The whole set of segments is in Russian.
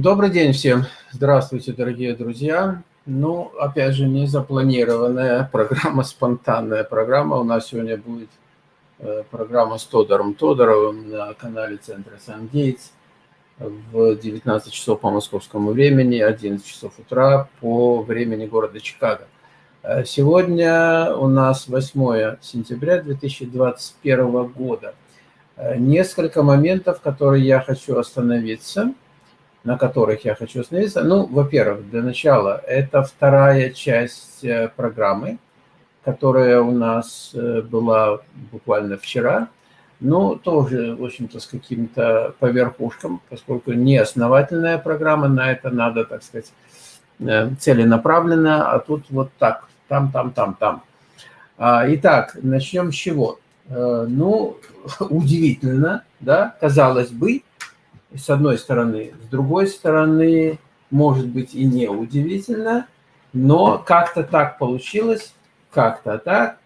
Добрый день всем. Здравствуйте, дорогие друзья. Ну, опять же, не запланированная программа, спонтанная программа. У нас сегодня будет э, программа с Тодором Тодоровым на канале Центра Сан-Гейтс в 19 часов по московскому времени, 11 часов утра по времени города Чикаго. Э, сегодня у нас 8 сентября 2021 года. Э, несколько моментов, которые я хочу остановиться – на которых я хочу остановиться. Ну, во-первых, для начала, это вторая часть э, программы, которая у нас э, была буквально вчера, но тоже, в общем-то, с каким-то поверхушком, поскольку не основательная программа, на это надо, так сказать, э, целенаправленно, а тут вот так, там, там, там, там. А, итак, начнем с чего? Ну, удивительно, да, казалось бы, с одной стороны. С другой стороны, может быть и не удивительно, но как-то так получилось, как-то так.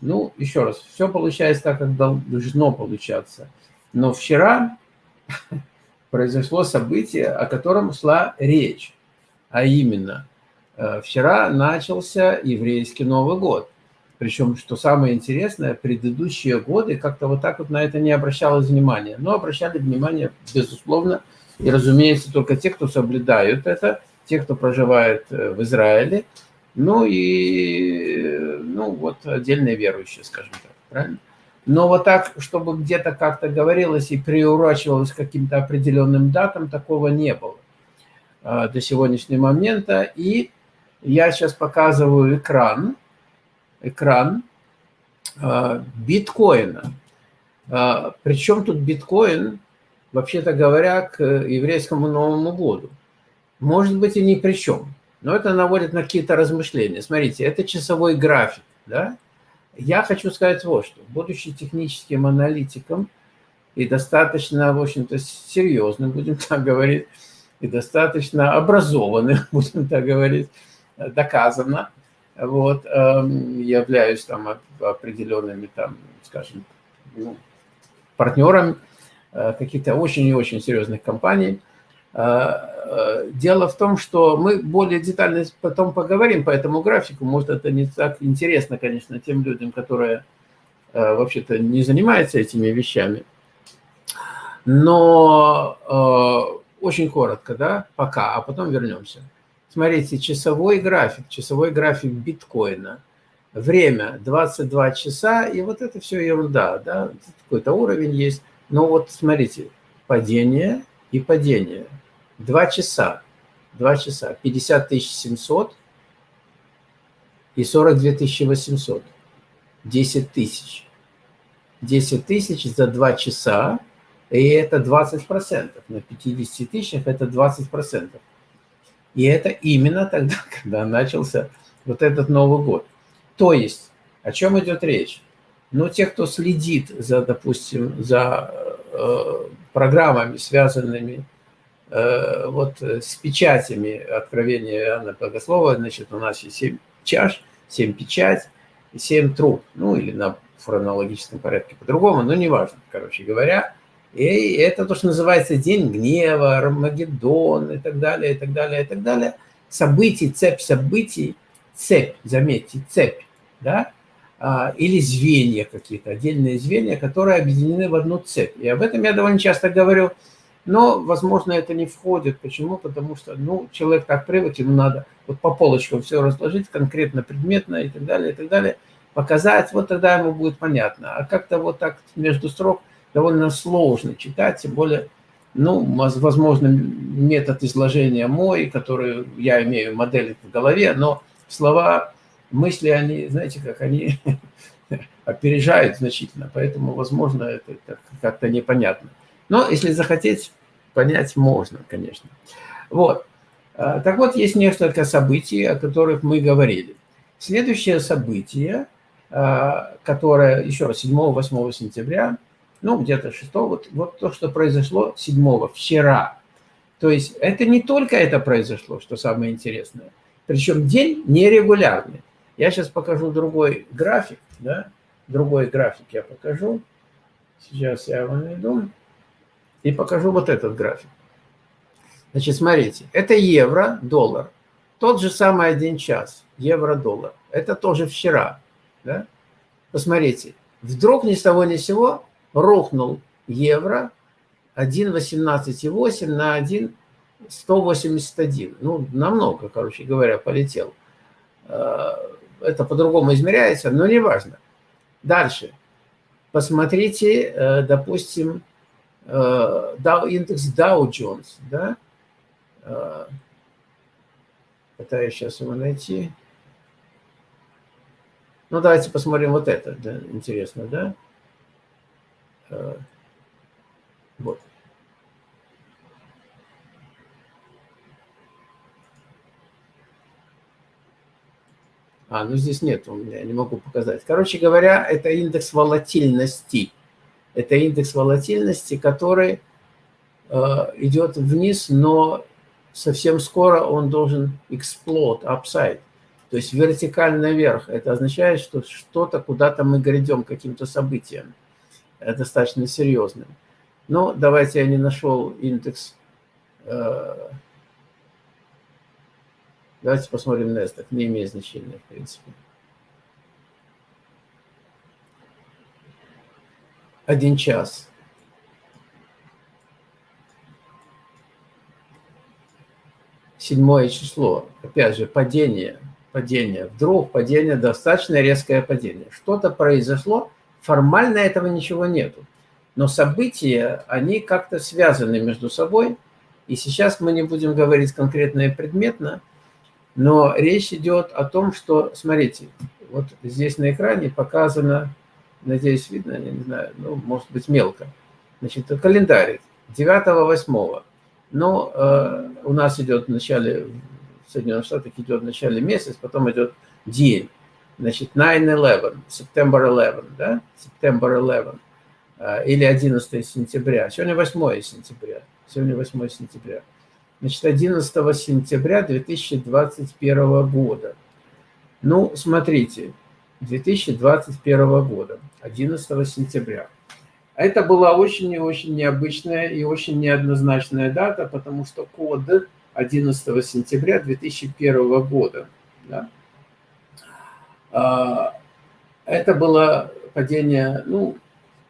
Ну, еще раз, все получается так, как должно получаться. Но вчера произошло событие, о котором шла речь. А именно, э, вчера начался еврейский Новый год. Причем, что самое интересное, предыдущие годы как-то вот так вот на это не обращалось внимания. Но обращали внимание, безусловно, и, разумеется, только те, кто соблюдают это, те, кто проживает э, в Израиле, ну и, ну вот, отдельные верующие, скажем так, правильно? Но вот так, чтобы где-то как-то говорилось и приурачивалось к каким-то определенным датам, такого не было а, до сегодняшнего момента. И я сейчас показываю экран, экран а, биткоина. А, Причем тут биткоин, вообще-то говоря, к еврейскому Новому году? Может быть и ни при чем, но это наводит на какие-то размышления. Смотрите, это часовой график, да? Я хочу сказать вот что. Будучи техническим аналитиком и достаточно, в общем-то, серьезным, будем так говорить, и достаточно образованным, будем так говорить, доказано, вот, эм, являюсь там определенными, там, скажем, ну, партнером э, каких-то очень и очень серьезных компаний. Э, э, дело в том, что мы более детально потом поговорим по этому графику. Может, это не так интересно, конечно, тем людям, которые вообще-то не занимаются этими вещами. Но очень коротко, да, пока, а потом вернемся. Смотрите, часовой график, часовой график биткоина. Время 22 часа, и вот это все ерунда, да, какой-то уровень есть. Но вот смотрите, падение и падение. Два часа, два часа, 50 700 и 42 800. 10 тысяч. 10 тысяч за два часа, и это 20%. На 50 тысячах это 20%. И это именно тогда, когда начался вот этот Новый год. То есть, о чем идет речь? Ну, те, кто следит за, допустим, за э, программами, связанными э, вот с печатями откровения Иоанна Богослова, значит, у нас есть семь чаш, семь печать, семь труб, ну, или на хронологическом порядке по-другому, но неважно, короче говоря, и это то, что называется день гнева, Армагеддон и так далее, и так далее, и так далее. Событий, цепь событий, цепь, заметьте, цепь, да, а, или звенья какие-то, отдельные звенья, которые объединены в одну цепь. И об этом я довольно часто говорю, но, возможно, это не входит. Почему? Потому что, ну, человек так привык, ему надо вот по полочкам все разложить, конкретно, предметно и так далее, и так далее, показать, вот тогда ему будет понятно. А как-то вот так между строк – довольно сложно читать, тем более, ну, возможно, метод изложения мой, который я имею модель в голове, но слова, мысли, они, знаете, как они опережают значительно, поэтому, возможно, это, как-то непонятно. Но если захотеть, понять можно, конечно. Вот. А, так вот, есть несколько событий, о которых мы говорили. Следующее событие, а, которое, еще раз, 7-8 сентября – ну, где-то 6 вот, вот то, что произошло 7 вчера. То есть это не только это произошло, что самое интересное. Причем день нерегулярный. Я сейчас покажу другой график, да, другой график я покажу. Сейчас я его найду. И покажу вот этот график. Значит, смотрите, это евро, доллар. Тот же самый один час, евро-доллар. Это тоже вчера. Да? Посмотрите, вдруг ни с того ни с сего рухнул евро 1,18,8 на 1,181. Ну, намного, короче говоря, полетел. Э, это по-другому измеряется, но не важно. Дальше. Посмотрите, э, допустим, э, индекс Dow Jones. Да? Пытаюсь сейчас его найти. Ну, давайте посмотрим вот это. Да, интересно, да? Вот. А, ну здесь нет у меня, не могу показать. Короче говоря, это индекс волатильности. Это индекс волатильности, который э, идет вниз, но совсем скоро он должен explode, upside. То есть вертикально вверх. Это означает, что что-то, куда-то мы грядем каким-то событием. Достаточно серьезным. Ну, давайте я не нашел индекс. Э, давайте посмотрим NASDAQ. Не имеет значения, в принципе. Один час. Седьмое число. Опять же, падение. Падение. Вдруг падение, достаточно резкое падение. Что-то произошло. Формально этого ничего нету но события, они как-то связаны между собой. И сейчас мы не будем говорить конкретно и предметно, но речь идет о том, что, смотрите, вот здесь на экране показано, надеюсь, видно, я не знаю, ну, может быть, мелко. Значит, календарь 9-8. Но э, у нас идет в начале, в Соединенных Штатах идет в начале месяц, потом идет день. Значит, 9-11, September 11, да, September 11. А, или 11 сентября. Сегодня 8 сентября. Сегодня 8 сентября. Значит, 11 сентября 2021 года. Ну, смотрите, 2021 года, 11 сентября. Это была очень и очень необычная и очень неоднозначная дата, потому что код 11 сентября 2001 года. Да? А, это было падение, ну,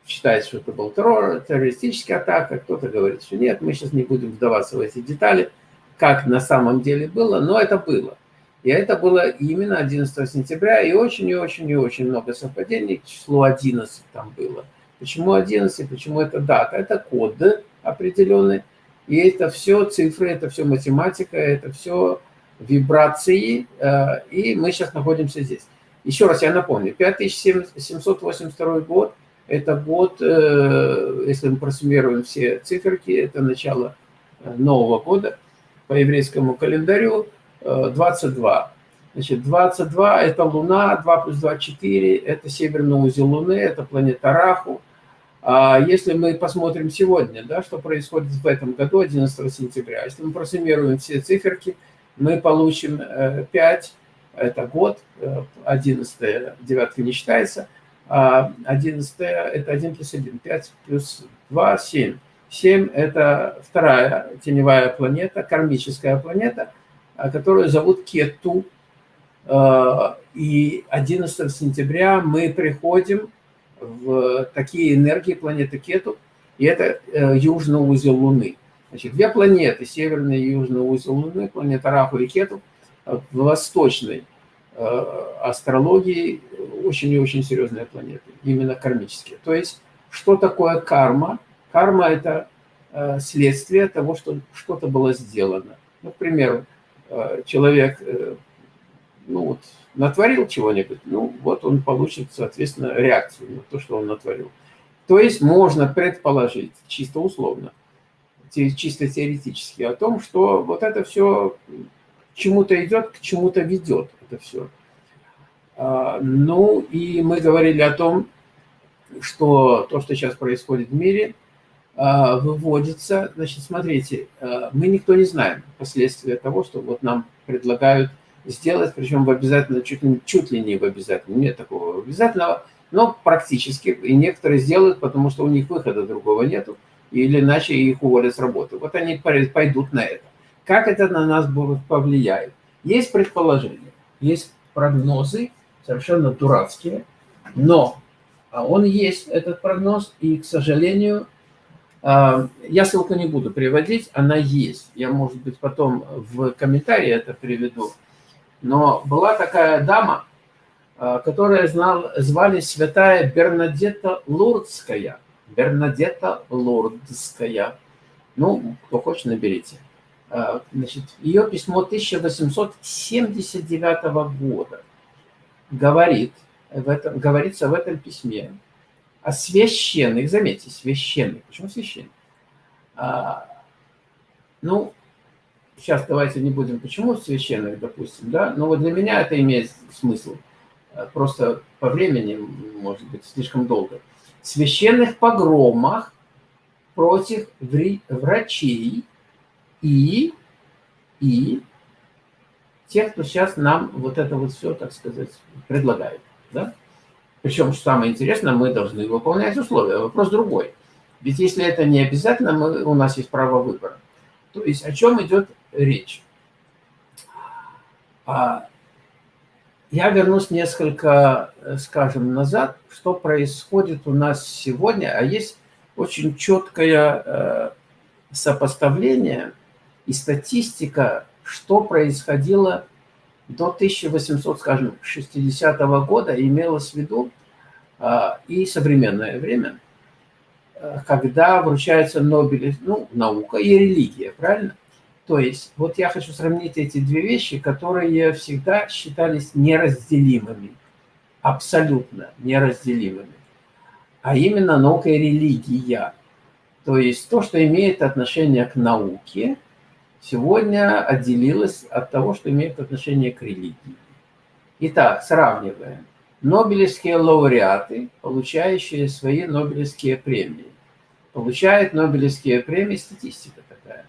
считает, что это был террор, террористическая атака, кто-то говорит, что нет, мы сейчас не будем вдаваться в эти детали, как на самом деле было, но это было. И это было именно 11 сентября, и очень, и очень, и очень много совпадений, число 11 там было. Почему 11, почему это дата? Это код определенный, и это все цифры, это все математика, это все вибрации, э, и мы сейчас находимся здесь. Еще раз я напомню, 5782 год, это год, э, если мы просуммируем все циферки, это начало э, Нового года по еврейскому календарю 22. Э, Значит, 22 – это Луна, 2 плюс 2 – 4, это северный узел Луны, это планета Раху. А если мы посмотрим сегодня, да, что происходит в этом году, 11 сентября, если мы просуммируем все циферки, мы получим 5, это год, 11 девятка не считается – 11 а это 1 плюс 1, 5 плюс 2, 7. 7 это вторая теневая планета, кармическая планета, а, которую зовут Кету. А, и 11 сентября мы приходим в такие энергии планеты Кету, и это э, южный узел Луны. Значит, две планеты, северный и южный узел Луны, планета Раху и Кету, в восточной Э, астрологии очень и очень серьезные планеты, именно кармические. То есть, что такое карма? Карма – это э, следствие того, что что-то было сделано. Ну, к примеру, э, человек ну, вот, натворил чего-нибудь, ну, вот он получит, соответственно, реакцию на то, что он натворил. То есть можно предположить, чисто условно, чисто теоретически, о том, что вот это все чему-то идет, к чему-то ведет это все. А, ну, и мы говорили о том, что то, что сейчас происходит в мире, а, выводится, значит, смотрите, а, мы никто не знаем последствия того, что вот нам предлагают сделать, причем в обязательно, чуть, чуть ли не в обязательно, нет такого обязательного, но практически, и некоторые сделают, потому что у них выхода другого нету, или иначе их уволят с работы. Вот они пойдут на это. Как это на нас повлияет? Есть предположения, есть прогнозы, совершенно дурацкие, но а, он есть, этот прогноз, и, к сожалению, а, я ссылку не буду приводить, она есть. Я, может быть, потом в комментарии это приведу. Но была такая дама, а, которая знал, звали святая Бернадетта Лурдская. Бернадетта Лурдская. Ну, кто хочет, наберите. Значит, ее письмо 1879 года говорит, в этом, говорится в этом письме о священных, заметьте, священных. Почему священных? А, ну, сейчас давайте не будем, почему священных, допустим, да, но вот для меня это имеет смысл. А, просто по времени, может быть, слишком долго. Священных погромах против врачей и, и тех, кто сейчас нам вот это вот все, так сказать, предлагает. Да? Причем, что самое интересное, мы должны выполнять условия. Вопрос другой. Ведь если это не обязательно, мы, у нас есть право выбора. То есть о чем идет речь? А, я вернусь несколько, скажем, назад, что происходит у нас сегодня, а есть очень четкое э, сопоставление и статистика, что происходило до 1800, скажем, 60 -го года имелось в виду а, и современное время, а, когда вручается Нобель, ну, наука и религия, правильно? То есть, вот я хочу сравнить эти две вещи, которые всегда считались неразделимыми, абсолютно неразделимыми, а именно наука и религия. То есть то, что имеет отношение к науке – сегодня отделилась от того, что имеет отношение к религии. Итак, сравниваем. Нобелевские лауреаты, получающие свои Нобелевские премии. Получают Нобелевские премии, статистика такая.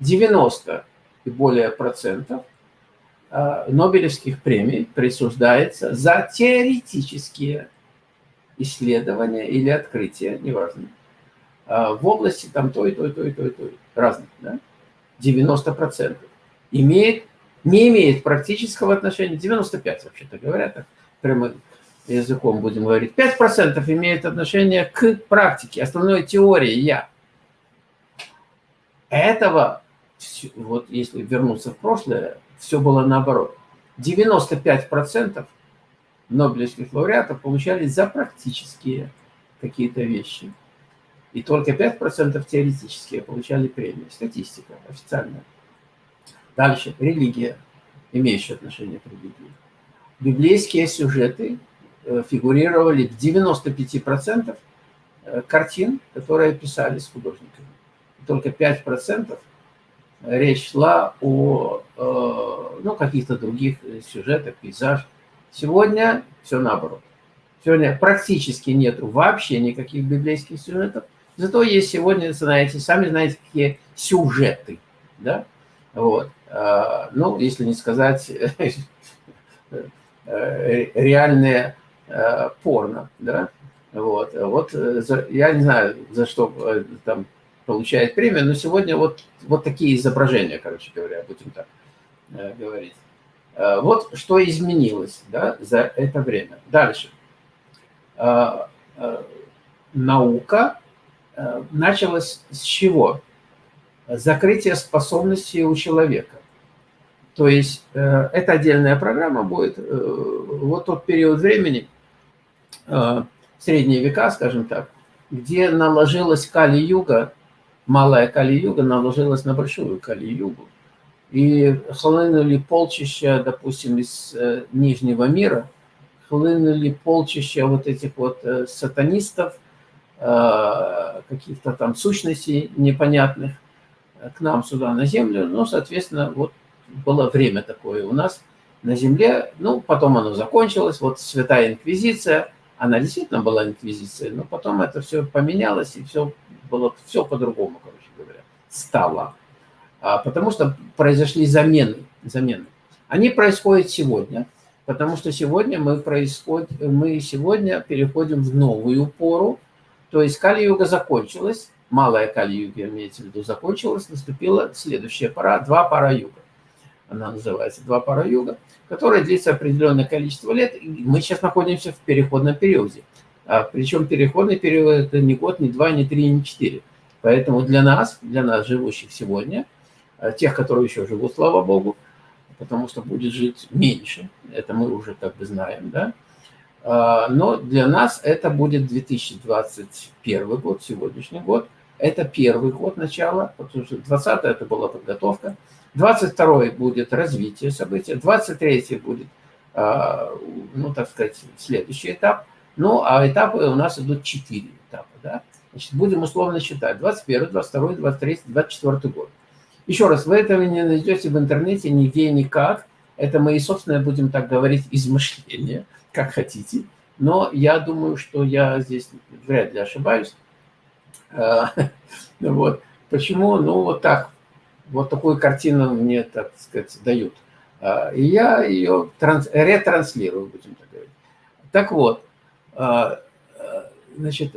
90 и более процентов а, Нобелевских премий присуждается за теоретические исследования или открытия, неважно, а, в области там той, той, той, той, той, разных, да? 90%. Имеет, не имеет практического отношения, 95% вообще-то говоря, так прямо языком будем говорить. 5% имеет отношение к практике, основной теории «я». Этого, вот если вернуться в прошлое, все было наоборот. 95% Нобелевских лауреатов получали за практические какие-то вещи. И только 5% теоретические получали премии. Статистика официальная. Дальше. Религия, имеющая отношение к религии. Библейские сюжеты э, фигурировали в 95% э, картин, которые писались художниками. Только 5% речь шла о э, ну, каких-то других сюжетах, пейзаж. Сегодня все наоборот. Сегодня практически нет вообще никаких библейских сюжетов. Зато есть сегодня, знаете, сами знаете, какие сюжеты, да, вот. А, ну, если не сказать э, реальное э, порно, да, вот. Вот э, я не знаю, за что там получает премию, но сегодня вот, вот такие изображения, короче говоря, будем так говорить. Вот что изменилось да, за это время. Дальше. Наука Э, началось с чего? Закрытие способностей у человека. То есть э, это отдельная программа будет. Э, вот тот период времени, средние века, скажем так, где наложилась Кали-юга, малая Кали-юга наложилась на большую Кали-югу. И хлынули полчища, допустим, из Нижнего мира, хлынули полчища вот этих вот сатанистов, Э, каких-то там сущностей непонятных к нам сюда на землю. Ну, соответственно, вот было время такое у нас на земле. Ну, потом оно закончилось. Вот Святая Инквизиция, она действительно была Инквизицией, но потом это все поменялось, и все было все по-другому, короче говоря, стало. А, потому что произошли замены, замены. Они происходят сегодня, потому что сегодня мы, происходим, мы сегодня переходим в новую пору, то есть Кали-юга закончилась, малая Кали-юга, имеется в виду, закончилась, наступила следующая пора, два пара юга. Она называется два пара юга, которая длится определенное количество лет. И мы сейчас находимся в переходном периоде. А, причем переходный период – это не год, не два, не три, не четыре. Поэтому для нас, для нас, живущих сегодня, а, тех, которые еще живут, слава Богу, потому что будет жить меньше, это мы уже как бы знаем, да, но для нас это будет 2021 год, сегодняшний год. Это первый год начала, потому что 20 это была подготовка. 22 будет развитие события, 23 будет, а, ну, так сказать, следующий этап. Ну, а этапы у нас идут 4 этапа, да. Значит, будем условно считать. 21, 22, 23, 24 год. Еще раз, вы этого не найдете в интернете нигде никак. Это мои собственные, будем так говорить, измышления как хотите. Но я думаю, что я здесь вряд ли ошибаюсь. А, вот. Почему? Ну, вот так. Вот такую картину мне, так сказать, дают. А, и я ее транс, ретранслирую, будем так говорить. Так вот, а, значит,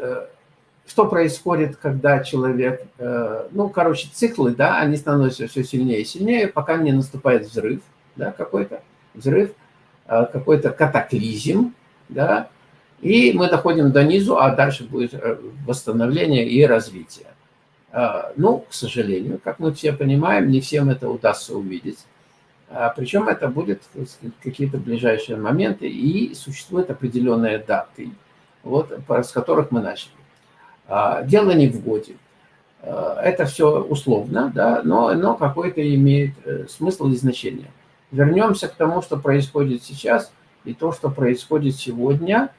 что происходит, когда человек, ну, короче, циклы, да, они становятся все сильнее и сильнее, пока не наступает взрыв, да, какой-то взрыв – какой-то катаклизм, да, и мы доходим до низу, а дальше будет э, восстановление и развитие. Э, ну, к сожалению, как мы все понимаем, не всем это удастся увидеть. Причем это будет какие-то ближайшие моменты, и существуют определенные даты, вот, с которых мы начали. Дело не в годе. Это все условно, да, но, но какой-то имеет смысл и значение вернемся к тому, что происходит сейчас, и то, что происходит сегодня.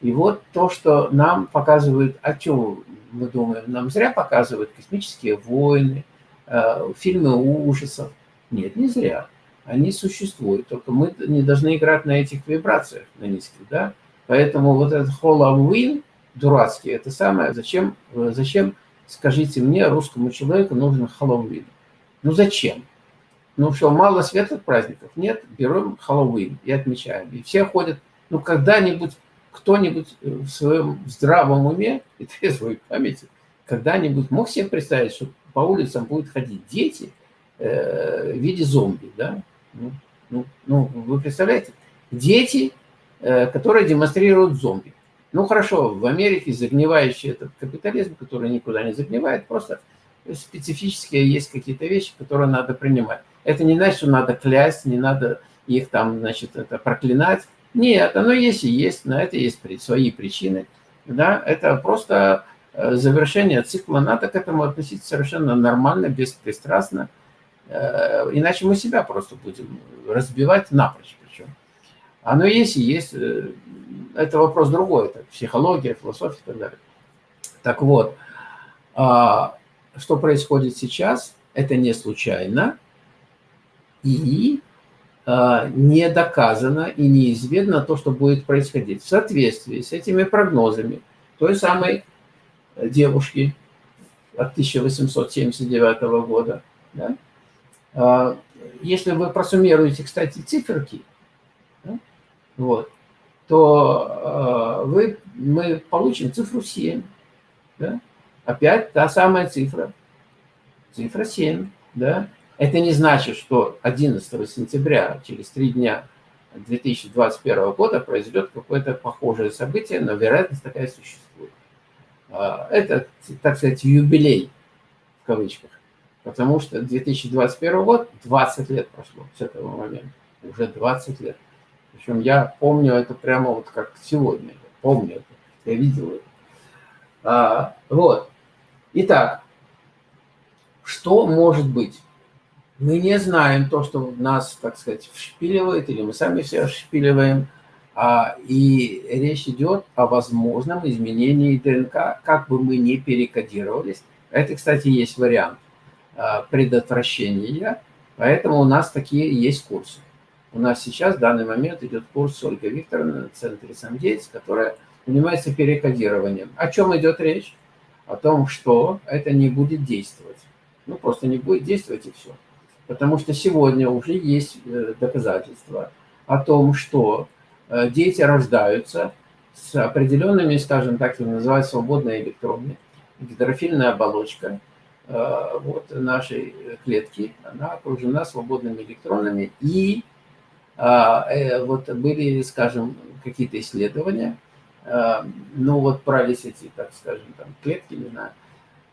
И вот то, что нам показывают, о чем мы думаем, нам зря показывают космические войны, э, фильмы ужасов. Нет, не зря. Они существуют, только мы не должны играть на этих вибрациях, на низких, да? Поэтому вот этот Хэллоуин дурацкий, это самое, зачем, зачем, скажите мне, русскому человеку нужен Хэллоуин? Ну зачем? Ну что, мало светлых праздников? Нет, берем Хэллоуин и отмечаем. И все ходят, ну когда-нибудь кто-нибудь в своем здравом уме и трезвой памяти когда-нибудь мог себе представить, что по улицам будут ходить дети э, в виде зомби, да? Ну, ну, ну вы представляете? Дети, э, которые демонстрируют зомби. Ну хорошо, в Америке загнивающий этот капитализм, который никуда не загнивает, просто специфические есть какие-то вещи, которые надо принимать. Это не значит, что надо клясть, не надо их там, значит, это проклинать. Нет, оно есть и есть, на это есть свои причины. Да? Это просто э, завершение цикла. Надо к этому относиться совершенно нормально, беспристрастно. Э, иначе мы себя просто будем разбивать напрочь причем. Оно есть и есть. Э, это вопрос другой. Это психология, философия и так далее. Так вот, а, что происходит сейчас, это не случайно и э, не доказано и неизвестно то, что будет происходить. В соответствии с этими прогнозами той самой девушки от 1879 года, да, э, если вы просуммируете, кстати, циферки, да, вот, то э, вы, мы получим цифру 7. Да? Опять та самая цифра. Цифра 7. Да? Это не значит, что 11 сентября, через три дня 2021 года, произойдет какое-то похожее событие, но вероятность такая существует. А, это, так сказать, юбилей, в кавычках, потому что 2021 год, 20 лет прошло с этого момента, уже 20 лет. Причем я помню это прямо вот как сегодня, помню это, я видел это. А, вот. Итак, что может быть? Мы не знаем то, что нас, так сказать, вшпиливает, или мы сами все вшпиливаем, а, и речь идет о возможном изменении ДНК, как бы мы ни перекодировались. Это, кстати, есть вариант а, предотвращения, поэтому у нас такие есть курсы. У нас сейчас в данный момент идет курс Ольга Викторовна в центре «Самдеец», которая занимается перекодированием. О чем идет речь? О том, что это не будет действовать. Ну, просто не будет действовать и все. Потому что сегодня уже есть э, доказательства о том, что э, дети рождаются с определенными, скажем так, их называют свободные электроны, гидрофильная оболочка вот, нашей клетки, она окружена свободными электронами, и вот были, скажем, какие-то исследования, ну вот брались эти, так скажем, там, клетки, не знаю,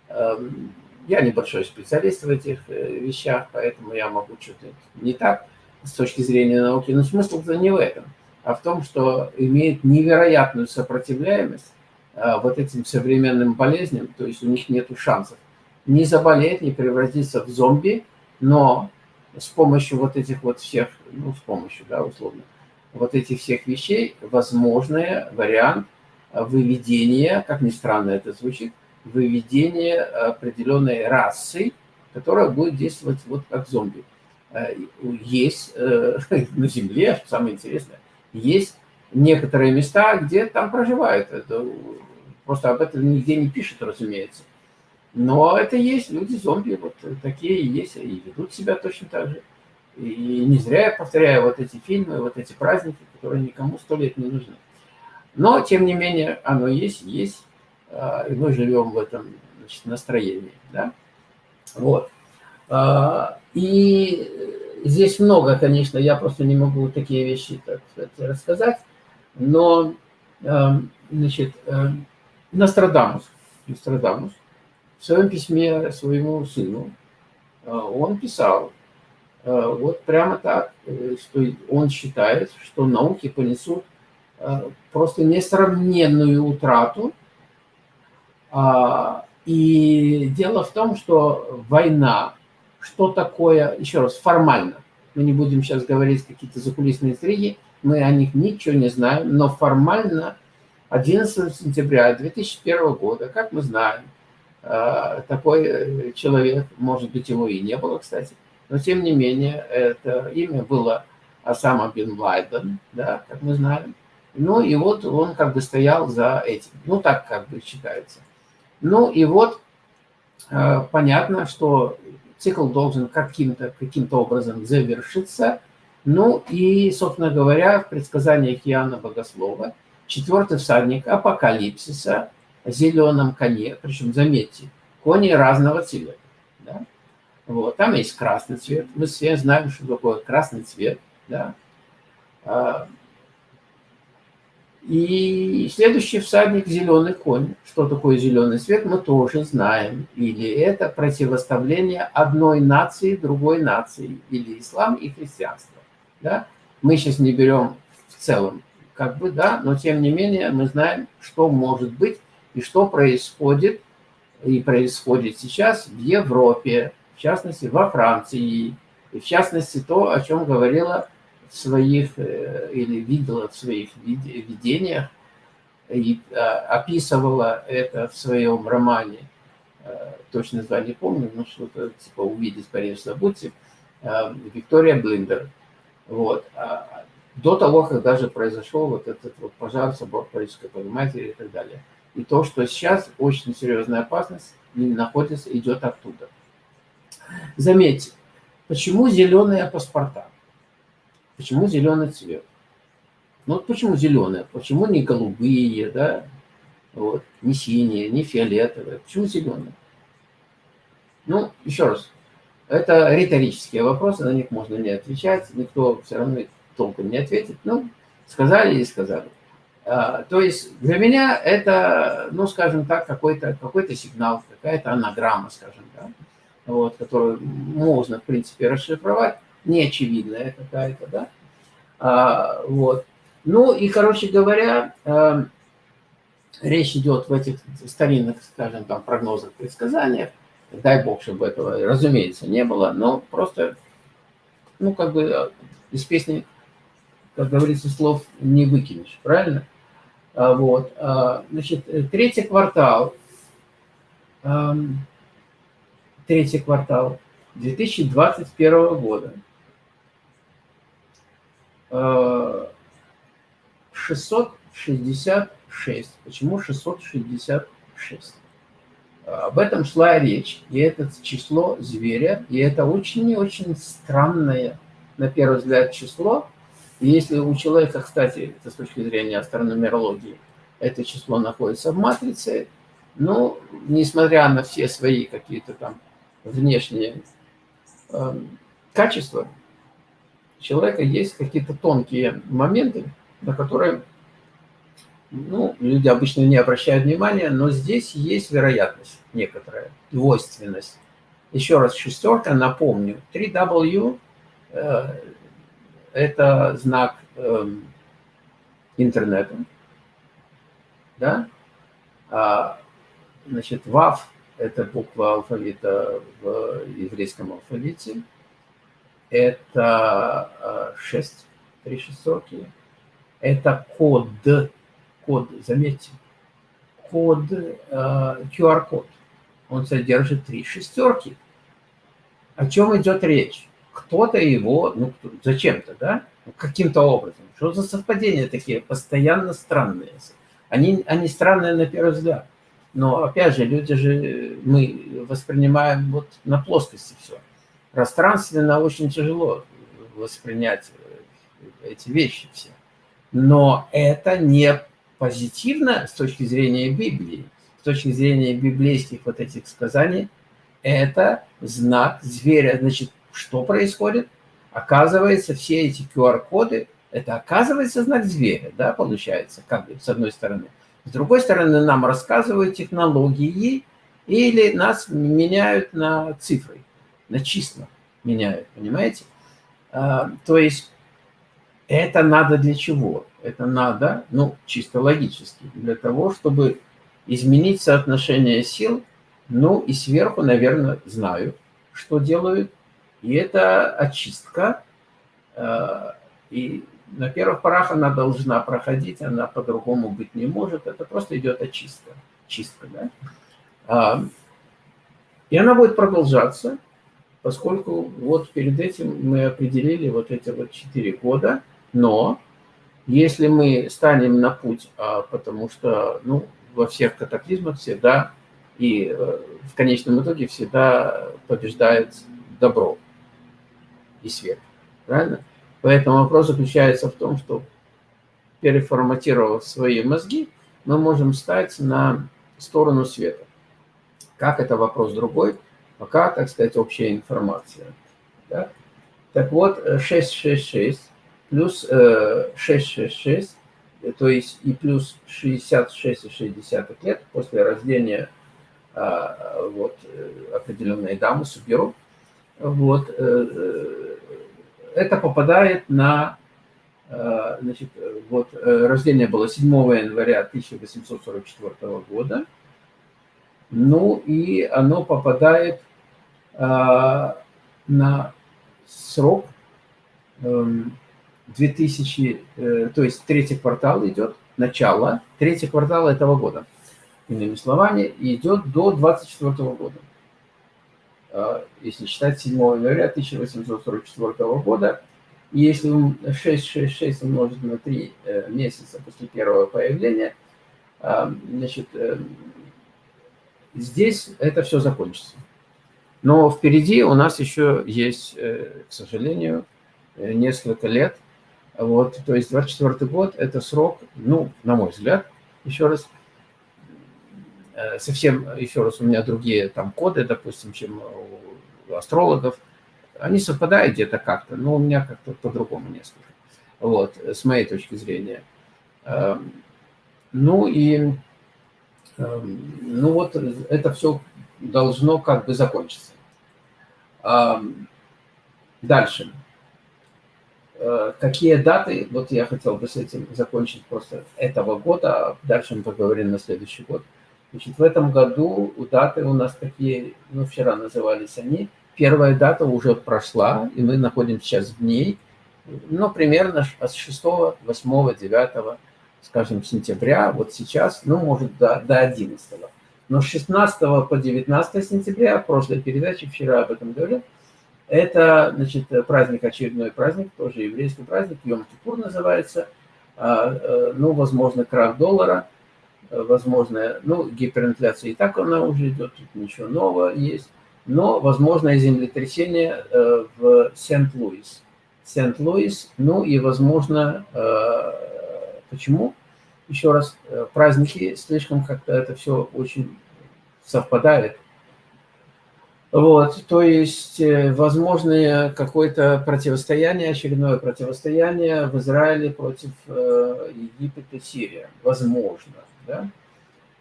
эм, я небольшой специалист в этих э, вещах, поэтому я могу что-то не так с точки зрения науки, но смысл-то не в этом, а в том, что имеет невероятную сопротивляемость а, вот этим современным болезням, то есть у них нет шансов. Не заболеть, не превратиться в зомби, но с помощью вот этих вот всех, ну, с помощью, да, условно, вот этих всех вещей возможный вариант выведения, как ни странно это звучит, выведение определенной расы, которая будет действовать вот как зомби. Э, есть э, на Земле, самое интересное, есть некоторые места, где там проживают. Это, просто об этом нигде не пишут, разумеется. Но это есть, люди-зомби, вот такие есть, и ведут себя точно так же. И не зря я повторяю вот эти фильмы, вот эти праздники, которые никому сто лет не нужны. Но, тем не менее, оно есть, есть. А, и мы живем в этом значит, настроении. Да? Вот. А, и здесь много, конечно, я просто не могу такие вещи так сказать, рассказать, но а, значит, Нострадамус, Нострадамус в своем письме своему сыну он писал, вот прямо так, э, что он считает, что науки понесут просто несравненную утрату и дело в том, что война, что такое, еще раз, формально, мы не будем сейчас говорить какие-то закулисные интриги, мы о них ничего не знаем, но формально 11 сентября 2001 года, как мы знаем, а, такой человек, может быть, его и не было, кстати, но тем не менее, это имя было Осама бен Лайден, да, как мы знаем. Ну и вот он как бы стоял за этим. Ну так как бы считается. Ну и вот э, понятно, что цикл должен каким-то каким, -то, образом завершиться. Ну и, собственно говоря, в предсказаниях Иоанна Богослова четвертый всадник апокалипсиса о зеленом коне, причем, заметьте, кони разного цвета. Да? Вот, там есть красный цвет, мы все знаем, что такое красный цвет. Да? И следующий всадник – зеленый конь. Что такое зеленый свет, мы тоже знаем. Или это противоставление одной нации другой нации, или ислам и христианство. Да? Мы сейчас не берем в целом, как бы, да, но тем не менее мы знаем, что может быть и что происходит, и происходит сейчас в Европе, в частности во Франции, и в частности то, о чем говорила своих, э, или видела в своих видениях, и а, описывала это в своем романе, э, точно название помню, но что-то типа «Увидеть Париж, забудьте», э, Виктория Блиндер. Вот. А, до того, как даже произошел вот этот вот пожар, собор Парижской Богоматери и так далее. И то, что сейчас очень серьезная опасность находится, идет оттуда. Заметьте, почему зеленые паспорта? Почему зеленый цвет? Ну вот почему зеленые? Почему не голубые, да? Вот, не синие, не фиолетовые. Почему зеленые? Ну, еще раз, это риторические вопросы, на них можно не отвечать, никто все равно толком не ответит. Ну, сказали и сказали. А, то есть для меня это, ну, скажем так, какой-то какой, -то, сигнал, какая-то анаграмма, скажем, да, вот, которую можно, в принципе, расшифровать неочевидная какая-то, да. А, вот. Ну и, короче говоря, э, речь идет в этих старинных, скажем, там, прогнозах, предсказаниях. Дай бог, чтобы этого, разумеется, не было, но просто, ну, как бы э, из песни, как говорится, слов не выкинешь, правильно? А, вот. А, значит, третий квартал, эм, третий квартал 2021 года – 666. Почему 666? Об этом шла речь, и это число зверя, и это очень и очень странное, на первый взгляд, число. И если у человека, кстати, это с точки зрения астрономерологии, это число находится в матрице, Ну, несмотря на все свои какие-то там внешние э, качества, человека есть какие-то тонкие моменты, на которые ну, люди обычно не обращают внимания, но здесь есть вероятность некоторая, двойственность. Еще раз, шестерка, напомню, 3W э, – это знак э, интернета, да? А, значит, ВАВ – это буква алфавита в еврейском алфавите, это 6, э, три шестерки, это код код, заметьте, код, QR-код. Э, Он содержит три шестерки. О чем идет речь? Кто-то его, ну, зачем-то, да? Ну, каким-то образом. Что за совпадения такие постоянно странные? Они, они странные на первый взгляд. Но, опять же, люди же, мы воспринимаем вот на плоскости все. Пространственно очень тяжело воспринять э, эти вещи все. Но это не позитивно с точки зрения Библии, с точки зрения библейских вот этих сказаний, это знак зверя. Значит, что происходит? Оказывается, все эти QR-коды, это оказывается знак зверя, да, получается, как бы, с одной стороны. С другой стороны, нам рассказывают технологии или нас меняют на цифры, на числа меняют, понимаете? А, то есть это надо для чего? Это надо, ну, чисто логически, для того, чтобы изменить соотношение сил. Ну, и сверху, наверное, знаю, что делают. И это очистка. Э, и на первых порах она должна проходить, она по-другому быть не может. Это просто идет очистка. Чистка, да? А, и она будет продолжаться, поскольку вот перед этим мы определили вот эти вот четыре года, но если мы станем на путь, а, потому что ну, во всех катаклизмах всегда и э, в конечном итоге всегда побеждает добро и свет. Правильно? Поэтому вопрос заключается в том, что переформатировав свои мозги, мы можем стать на сторону света. Как это вопрос другой, пока, так сказать, общая информация. Да? Так вот, 666 плюс 666, э, то есть и плюс 66,6 лет после рождения а, вот, э, определенной дамы, Суберу, вот, э, это попадает на, значит, вот, рождение было 7 января 1844 года, ну и оно попадает на срок эм, 2000, э, то есть третий квартал идет, начало, третий квартал этого года, иными словами, идет до 24 года. А, если считать 7 января 1844 года, и если 666 умножить на 3 э, месяца после первого появления, значит, э, здесь это все закончится. Но впереди у нас еще есть, к сожалению, несколько лет – вот, то есть 24 год – это срок, ну, на мой взгляд, еще раз, э, совсем, еще раз, у меня другие там коды, допустим, чем у астрологов. Они совпадают где-то как-то, но у меня как-то по-другому несколько. Вот, с моей точки зрения. Эм, ну и, эм, ну вот, это все должно как бы закончиться. Дальше. Э, какие даты, вот я хотел бы с этим закончить просто этого года, а дальше мы поговорим на следующий год. Значит, в этом году у даты у нас такие, ну, вчера назывались они, первая дата уже прошла, и мы находимся сейчас в ней, ну, примерно с 6, 8, 9, скажем, сентября, вот сейчас, ну, может, до, до 11. Но с 16 по 19 сентября, в прошлой передаче, вчера об этом говорил, это, значит, праздник, очередной праздник, тоже еврейский праздник, Йом-Кипур называется. А, э, ну, возможно, крах доллара, э, возможно, ну, гиперинфляция и так она уже идет, тут ничего нового есть. Но, возможно, землетрясение э, в Сент-Луис. Сент-Луис, ну и, возможно, почему? Еще раз, праздники, слишком как-то это все очень совпадает. Вот, то есть возможное какое-то противостояние, очередное противостояние в Израиле против Египта и Сирии. Возможно, да?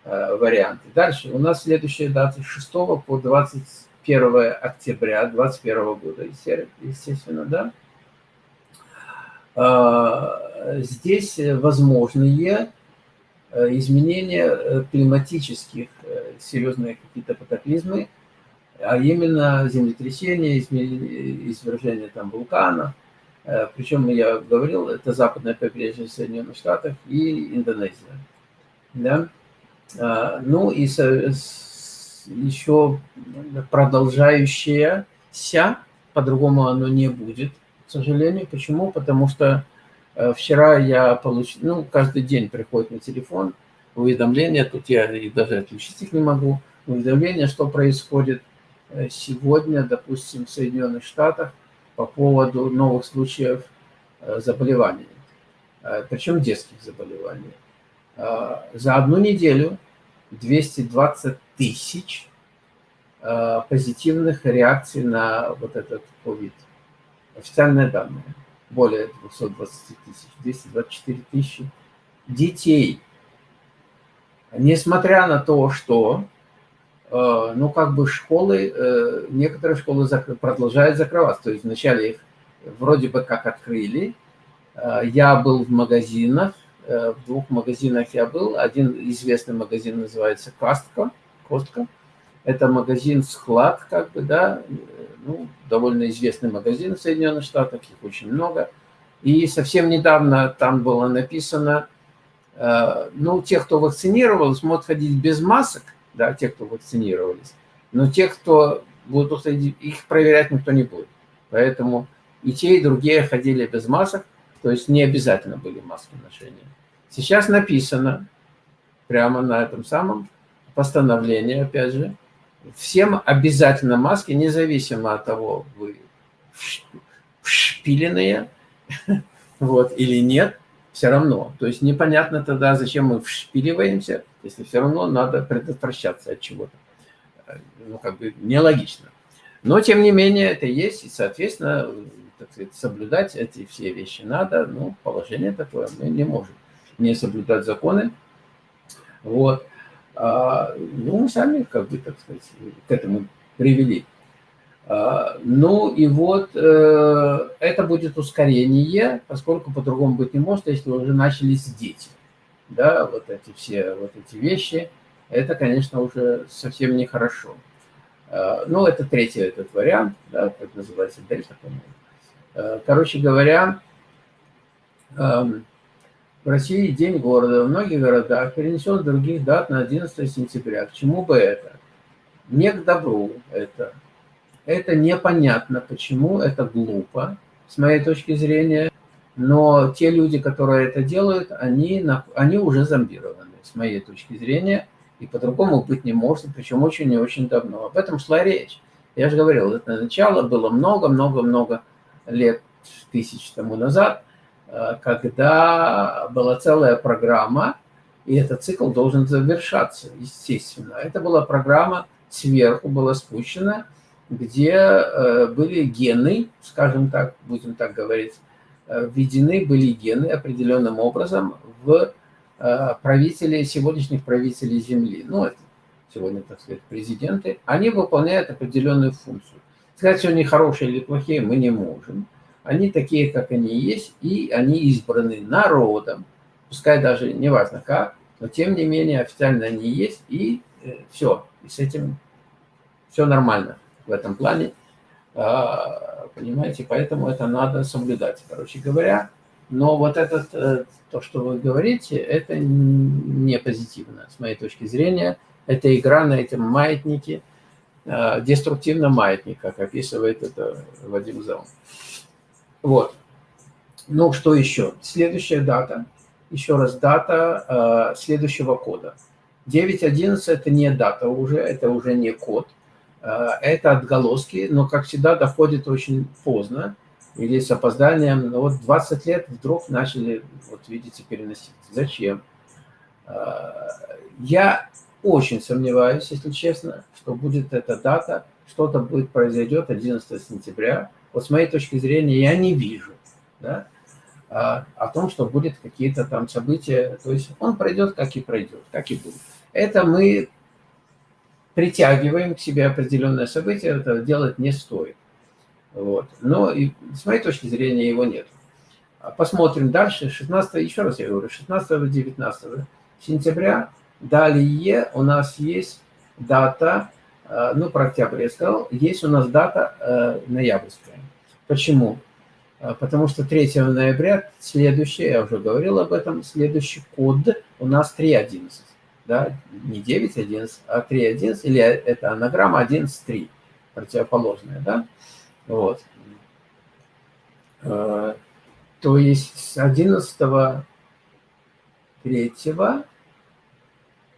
варианты. Дальше у нас следующая дата с 6 по 21 октября 2021 года, естественно, да. Здесь возможные э, изменения э, климатических, э, серьезные какие-то катаклизмы, а именно землетрясения, извержения там вулкана. Причем, я говорил, это западное побережье Соединенных Штатов и Индонезия. Да? А, ну и еще продолжающееся, по-другому оно не будет, к сожалению. Почему? Потому что э, вчера я получил, ну, каждый день приходит на телефон уведомления, тут я даже отключить их не могу, уведомления, что происходит. Э, сегодня, допустим, в Соединенных Штатах по поводу новых случаев э, заболеваний, причем детских заболеваний. За одну неделю 220 тысяч позитивных реакций на вот этот COVID официальные данные, более 220 тысяч, 224 тысячи детей. Несмотря на то, что, э, ну, как бы школы, э, некоторые школы продолжают закрываться, то есть вначале их вроде бы как открыли, э, я был в магазинах, в двух магазинах я был, один известный магазин называется Костка, Костка, это магазин-склад, как бы, да, ну, довольно известный магазин в Соединенных Штатах, их очень много. И совсем недавно там было написано, э, ну, те, кто вакцинировался, могут ходить без масок, да, те, кто вакцинировались, но те, кто будут ходить, их проверять никто не будет. Поэтому и те, и другие ходили без масок, то есть не обязательно были маски ношения. Сейчас написано прямо на этом самом постановлении, опять же, всем обязательно маски, независимо от того, вы вшпиленные вот, или нет, все равно. То есть непонятно тогда, зачем мы вшпиливаемся, если все равно надо предотвращаться от чего-то. Ну, как бы нелогично. Но, тем не менее, это есть, и, соответственно, так сказать, соблюдать эти все вещи надо. Ну, положение такое, мы не можем не соблюдать законы. Вот. А, ну, мы сами, как бы, так сказать, к этому привели. А, ну и вот э, это будет ускорение, поскольку по-другому быть не может, если уже начались дети. Да, вот эти все вот эти вещи, это, конечно, уже совсем нехорошо. А, ну, это третий этот вариант, да, как называется, дельта, по-моему. Короче говоря, эм, в России День города в многих городах перенесен с других дат на 11 сентября. К чему бы это? Не к добру это. Это непонятно, почему, это глупо, с моей точки зрения. Но те люди, которые это делают, они, они уже зомбированы, с моей точки зрения. И по-другому быть не может, причем очень и очень давно. Об этом шла речь. Я же говорил, это начало было много-много-много лет, тысяч тому назад – когда была целая программа, и этот цикл должен завершаться, естественно. Это была программа сверху, была спущена, где э, были гены, скажем так, будем так говорить, э, введены были гены определенным образом в правителей, сегодняшних правителей Земли. Ну, это сегодня, так сказать, президенты. Они выполняют определенную функцию. Сказать, что они хорошие или плохие, мы не можем. Они такие, как они есть, и они избраны народом. Пускай даже не важно как, но тем не менее официально они есть, и э, все. И с этим все нормально в этом плане. А, понимаете, поэтому это надо соблюдать, короче говоря. Но вот этот, э, то, что вы говорите, это не позитивно, с моей точки зрения. Это игра на этом маятнике, э, деструктивно маятник, как описывает это Вадим Заум. Вот. Ну, что еще? Следующая дата. Еще раз, дата э, следующего кода. 9.11 – это не дата уже, это уже не код. Э, это отголоски, но, как всегда, доходит очень поздно или с опозданием. Но вот 20 лет вдруг начали, вот видите, переносить. Зачем? Я очень сомневаюсь, если честно, что будет эта дата, что-то будет произойдет 11 сентября. Вот с моей точки зрения я не вижу да, о том, что будет какие-то там события. То есть он пройдет, как и пройдет, как и будет. Это мы притягиваем к себе определенное событие, это делать не стоит. Вот. Но и, с моей точки зрения его нет. Посмотрим дальше. 16, еще раз я говорю, 16-19 сентября. Далее у нас есть дата, э, ну, про октябрь я сказал, есть у нас дата э, ноябрьская. Почему? Э, потому что 3 ноября следующий, я уже говорил об этом, следующий код у нас 3.11 да, не 9.11, а 3.11, или это анаграмма 11.3, противоположная, да, вот. Э, то есть с 11 3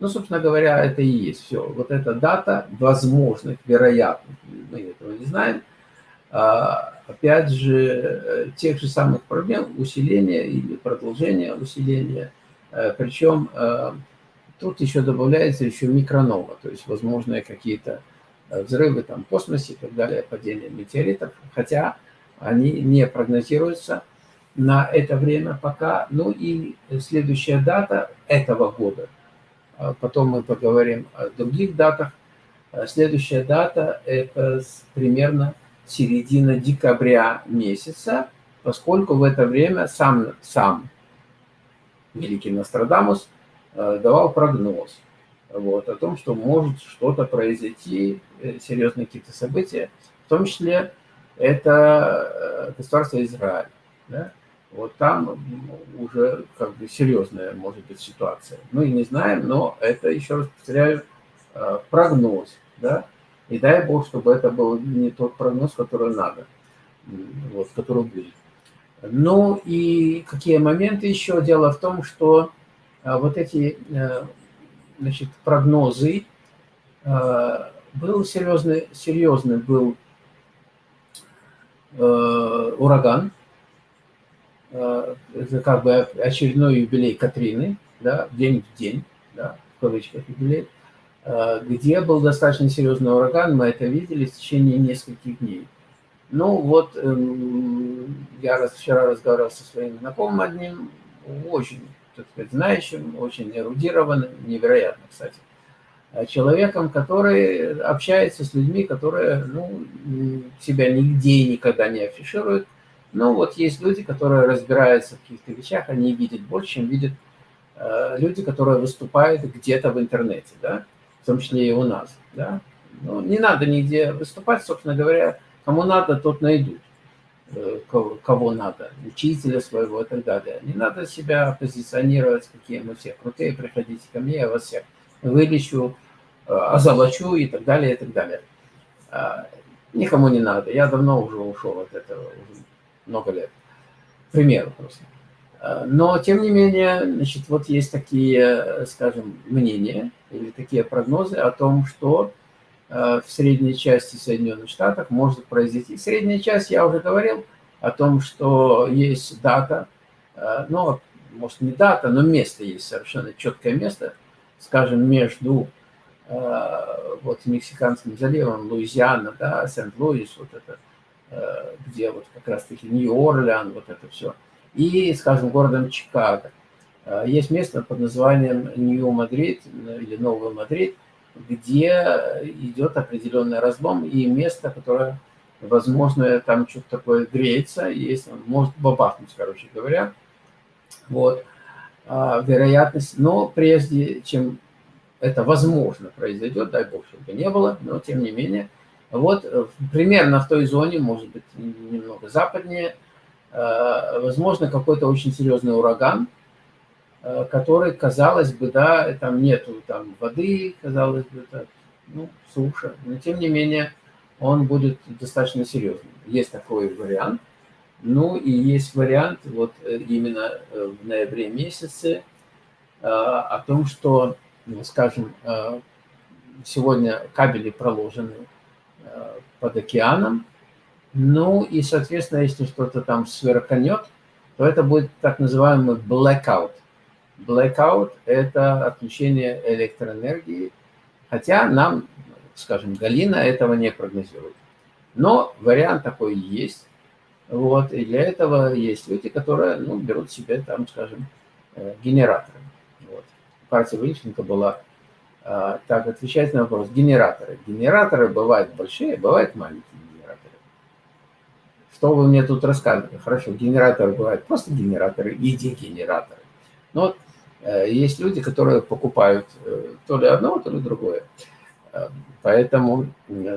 ну, собственно говоря, это и есть все. Вот эта дата возможных, вероятных, мы этого не знаем, а, опять же, э, тех же самых проблем усиления или продолжения усиления, э, причем Тут еще добавляется еще микронова, то есть возможные какие-то э, взрывы там, в космосе и так далее, падение метеоритов, хотя они не прогнозируются на это время пока. Ну и следующая дата этого года, потом мы поговорим о других датах. Следующая дата – это примерно середина декабря месяца, поскольку в это время сам, сам великий Нострадамус – Э, давал прогноз вот, о том, что может что-то произойти, э, серьезные какие-то события, в том числе это э, государство Израиль. Да? Вот там уже как бы серьезная может быть ситуация. Мы не знаем, но это, еще раз повторяю, прогноз. Да? И дай Бог, чтобы это был не тот прогноз, который надо, вот, который будет. Ну и какие моменты еще? Дело в том, что а вот эти э, значит, прогнозы, э, был серьезный, серьезный был э, ураган, это как бы очередной юбилей Катрины, да, день в день, да, в кавычках юбилей, где был достаточно серьезный ураган, мы это видели в течение нескольких дней. Ну вот, эм, я вчера разговаривал со своим знакомым одним, очень так сказать, знающим, очень эрудированным, невероятно, кстати, а человеком, который общается с людьми, которые ну, себя нигде и никогда не афишируют. Но вот есть люди, которые разбираются в каких-то вещах, они видят больше, чем видят э, люди, которые выступают где-то в интернете, да, в том числе и у нас. Да. Ну, не надо нигде выступать, собственно говоря, кому надо, тот найдут. Э, кого надо, учителя своего и так далее. Не надо себя позиционировать, какие мы все крутые, приходите ко мне, я вас всех вылечу, э, озолочу и так далее, и так далее. А, никому не надо. Я давно уже ушел от этого, уже много лет. К примеру просто. А, но, тем не менее, значит, вот есть такие, скажем, мнения или такие прогнозы о том, что Э, в средней части Соединенных Штатов может произойти. Средняя часть, я уже говорил о том, что есть дата, э, ну, может, не дата, но место есть совершенно четкое место, скажем, между э, вот Мексиканским заливом, Луизиана, да, Сент-Луис, вот это, где вот как раз-таки Нью-Орлеан, вот это все, и, скажем, городом Чикаго. Есть место под названием Нью-Мадрид или Новый Мадрид, где идет определенный разлом и место, которое, возможно, там что-то такое греется, есть, может бабахнуть, короче говоря. Вот. А, вероятность, но прежде чем это возможно произойдет, дай бог, чтобы не было, но тем не менее, вот примерно в той зоне, может быть, немного западнее, возможно, какой-то очень серьезный ураган, Э, который, казалось бы, да, там нету там воды, казалось бы, так, ну, суша, но тем не менее он будет достаточно серьезным. Есть такой вариант. Ну и есть вариант вот э, именно э, в ноябре месяце о том, что, ну, скажем, сегодня кабели проложены под океаном, ну и, соответственно, если что-то там сверканет, то это будет так называемый blackout blackout – это отключение электроэнергии, хотя нам, скажем, Галина этого не прогнозирует. Но вариант такой есть. Вот, и для этого есть люди, которые ну, берут себе, там, скажем, э, генераторы. Вот. Партия Вылеченко была а, так, отвечать на вопрос. Генераторы. Генераторы бывают большие, бывают маленькие. Что вы мне тут рассказываете? Хорошо, генераторы бывают просто генераторы и дегенераторы. Но вот э, есть люди, которые покупают э, то ли одно, то ли другое. Э, поэтому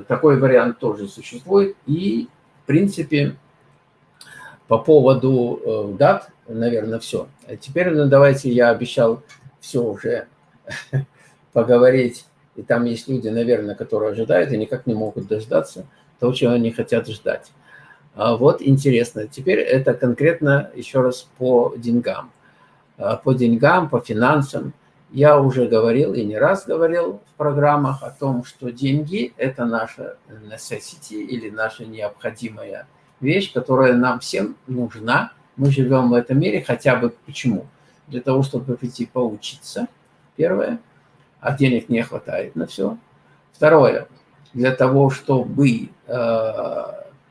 такой вариант тоже существует. И, в принципе, по поводу дат, наверное, все. Теперь ну, давайте, я обещал все уже поговорить, и там есть люди, наверное, которые ожидают и никак не могут дождаться того, чего они хотят ждать. А вот интересно. Теперь это конкретно еще раз по деньгам. А, по деньгам, по финансам. Я уже говорил и не раз говорил в программах о том, что деньги – это наша necessity или наша необходимая вещь, которая нам всем нужна. Мы живем в этом мире хотя бы почему? Для того, чтобы прийти поучиться, первое – а денег не хватает на все. Второе, для того, чтобы э,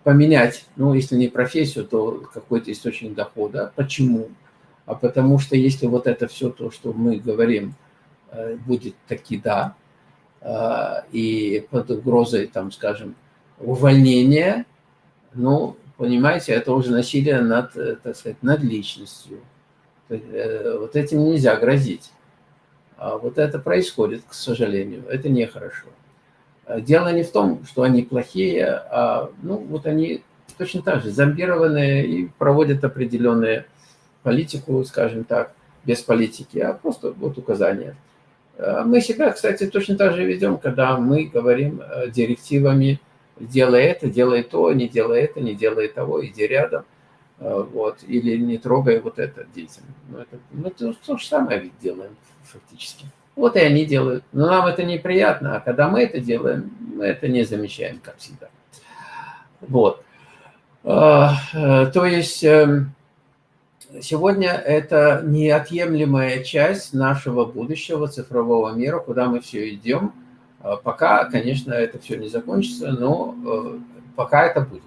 поменять, ну, если не профессию, то какой-то источник дохода. Почему? А потому что если вот это все то, что мы говорим, э, будет таки да, э, и под угрозой, там, скажем, увольнения, ну, понимаете, это уже насилие над, э, так сказать, над личностью. Вот этим нельзя грозить. А вот это происходит, к сожалению. Это нехорошо. А дело не в том, что они плохие, а ну, вот они точно так же зомбированные и проводят определенную политику, скажем так, без политики, а просто вот указания. А мы себя, кстати, точно так же ведем, когда мы говорим э, директивами «делай это, делай то, не делай это, не делай того, иди рядом». Э, вот, или не трогай вот это детям. Ну, это, ну, то, то же самое ведь делаем фактически. Вот и они делают. Но нам это неприятно, а когда мы это делаем, мы это не замечаем, как всегда. Вот. А, э, то есть эм, сегодня это неотъемлемая часть нашего будущего цифрового мира, куда мы все идем. А пока, конечно, это все не закончится, но э, пока это будет.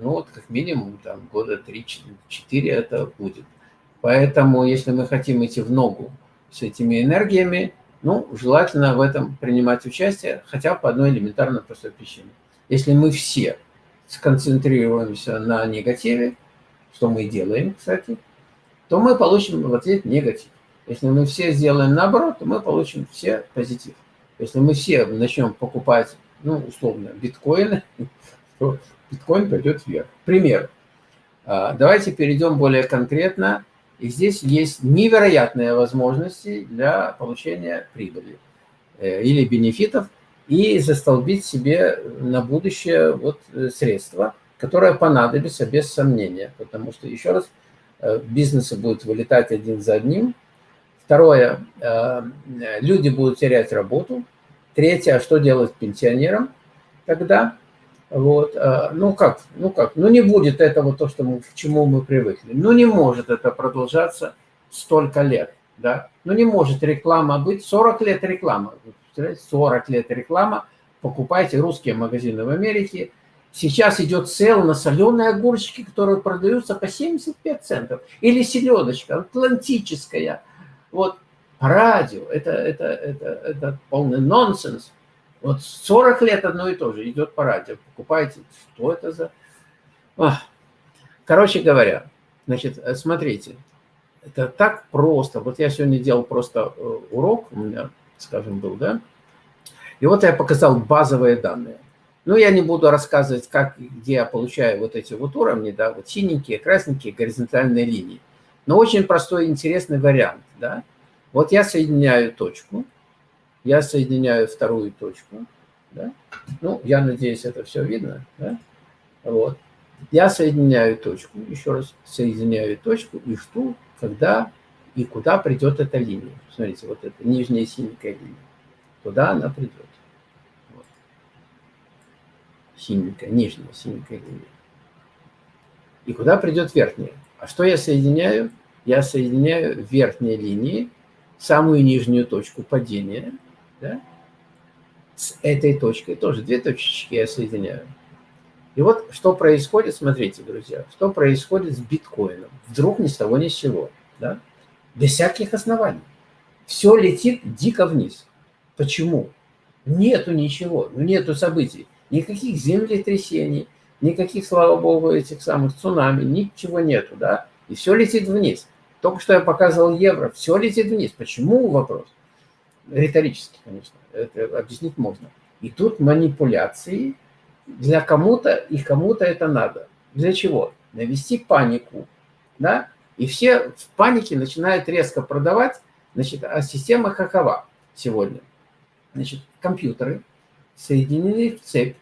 Ну вот как минимум там года 3-4 это будет. Поэтому если мы хотим идти в ногу с этими энергиями, ну, желательно в этом принимать участие хотя по одной элементарной простой причине. Если мы все сконцентрируемся на негативе, что мы делаем, кстати, то мы получим в ответ негатив. Если мы все сделаем наоборот, то мы получим все позитив. Если мы все начнем покупать, ну, условно, биткоины, то биткоин пойдет вверх. Пример. А, давайте перейдем более конкретно и здесь есть невероятные возможности для получения прибыли э, или бенефитов и застолбить себе на будущее вот э, средства, которые понадобятся без сомнения. Потому что, еще раз, э, бизнесы будут вылетать один за одним. Второе, люди будут терять работу. Третье, а что делать пенсионерам тогда? Вот, а, ну как, ну как, ну не будет этого то, что мы, к чему мы привыкли. Ну не может это продолжаться столько лет, да. Ну не может реклама быть, 40 лет реклама, 40 лет реклама, покупайте русские магазины в Америке. Сейчас идет сел на соленые огурчики, которые продаются по 75 центов. Или селедочка атлантическая. Вот радио, это, это, это, это полный нонсенс. Вот 40 лет одно и то же идет по радио. Покупаете, что это за... Ах. Короче говоря, значит, э, смотрите, это так просто. Вот я сегодня делал просто э, урок, у меня, скажем, был, да? И вот я показал базовые данные. Ну, я не буду рассказывать, как, где я получаю вот эти вот уровни, да, вот синенькие, красненькие, горизонтальные линии. Но очень простой интересный вариант, да. Вот я соединяю точку, я соединяю вторую точку. Да? Ну, я надеюсь, это все видно. Да? Вот. Я соединяю точку, еще раз соединяю точку и жду, когда и куда придет эта линия. Смотрите, вот эта нижняя синенькая линия. Куда она придет. Вот. Синенькая, нижняя синенькая линия. И куда придет верхняя. А что я соединяю? Я соединяю верхние линии самую нижнюю точку падения, да, с этой точкой, тоже две точечки я соединяю. И вот что происходит, смотрите, друзья, что происходит с биткоином. Вдруг ни с того ни с сего, да? без всяких оснований. Все летит дико вниз. Почему? Нету ничего, ну нету событий. Никаких землетрясений, никаких, слава богу, этих самых цунами, ничего нету, да? И все летит вниз. Только что я показывал евро, все летит вниз. Почему вопрос? Риторически, конечно, это объяснить можно. И тут манипуляции для кому-то, и кому-то это надо. Для чего? Навести панику, да? И все в панике начинают резко продавать, значит, а система какова сегодня? Значит, компьютеры соединены в цепь,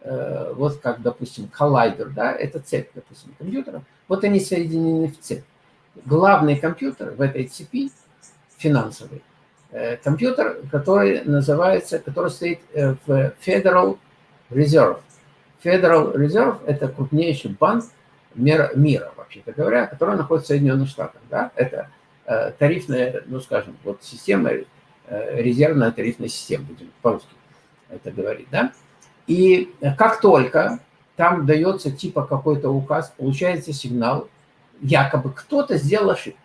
э, вот как, допустим, коллайдер, да, это цепь, допустим, компьютеров, вот они соединены в цепь. Главный компьютер в этой цепи финансовый, компьютер, который называется, который стоит э, в Federal Reserve. Federal Reserve – это крупнейший банк мира, мира вообще-то говоря, который находится в Соединенных Штатах. Да? Это тарифная, ну, скажем, вот система Э, резервная тарифная система, будем по-русски это говорить, да? И как только там дается типа какой-то указ, получается сигнал, якобы кто-то сделал ошибку.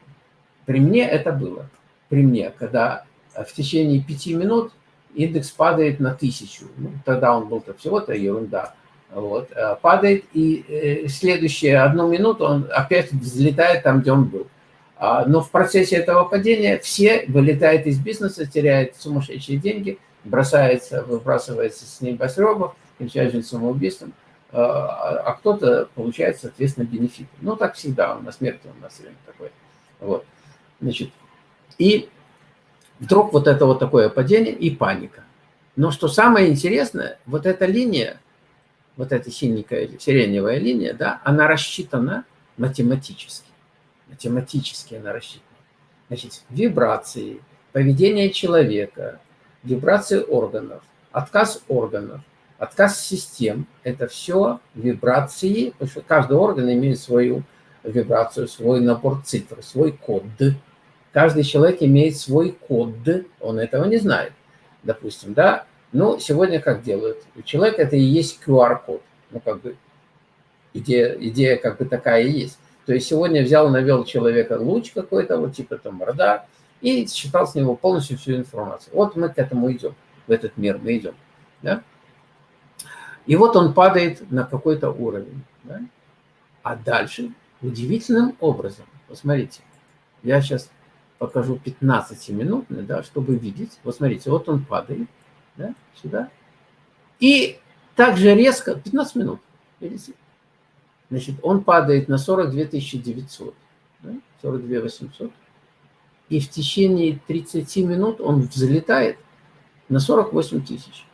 При мне это было. При мне, когда в течение пяти минут индекс падает на тысячу. Ну, тогда он был-то всего-то ерунда. Вот, э, падает, и э, следующие одну минуту он опять взлетает там, где он был. А, но в процессе этого падения все вылетают из бизнеса, теряют сумасшедшие деньги, бросается, выбрасывается с небоскребов, кончает самоубийством, а, а кто-то получает, соответственно, бенефиты. Ну, так всегда, у нас мертвый у нас время такое. Вот. Значит, и вдруг вот это вот такое падение и паника. Но что самое интересное, вот эта линия, вот эта синенькая, сиреневая линия, да, она рассчитана математически математически она рассчитана. Значит, вибрации, поведение человека, вибрации органов, отказ органов, отказ систем – это все вибрации, потому что каждый орган имеет свою вибрацию, свой набор цифр, свой код. Каждый человек имеет свой код, он этого не знает, допустим, да? Ну, сегодня как делают? У человека это и есть QR-код. Ну, как бы идея, идея как бы такая и есть. То есть сегодня взял, навел человека луч какой-то, вот типа там радар, и считал с него полностью всю информацию. Вот мы к этому идем, в этот мир мы идем. Да? И вот он падает на какой-то уровень. Да? А дальше удивительным образом, посмотрите, я сейчас покажу 15-минутный, да, чтобы видеть. Вот смотрите, вот он падает да, сюда. И также резко, 15 минут, видите, Значит, он падает на 42 900, да? 42 800. И в течение 30 минут он взлетает на 48 тысяч.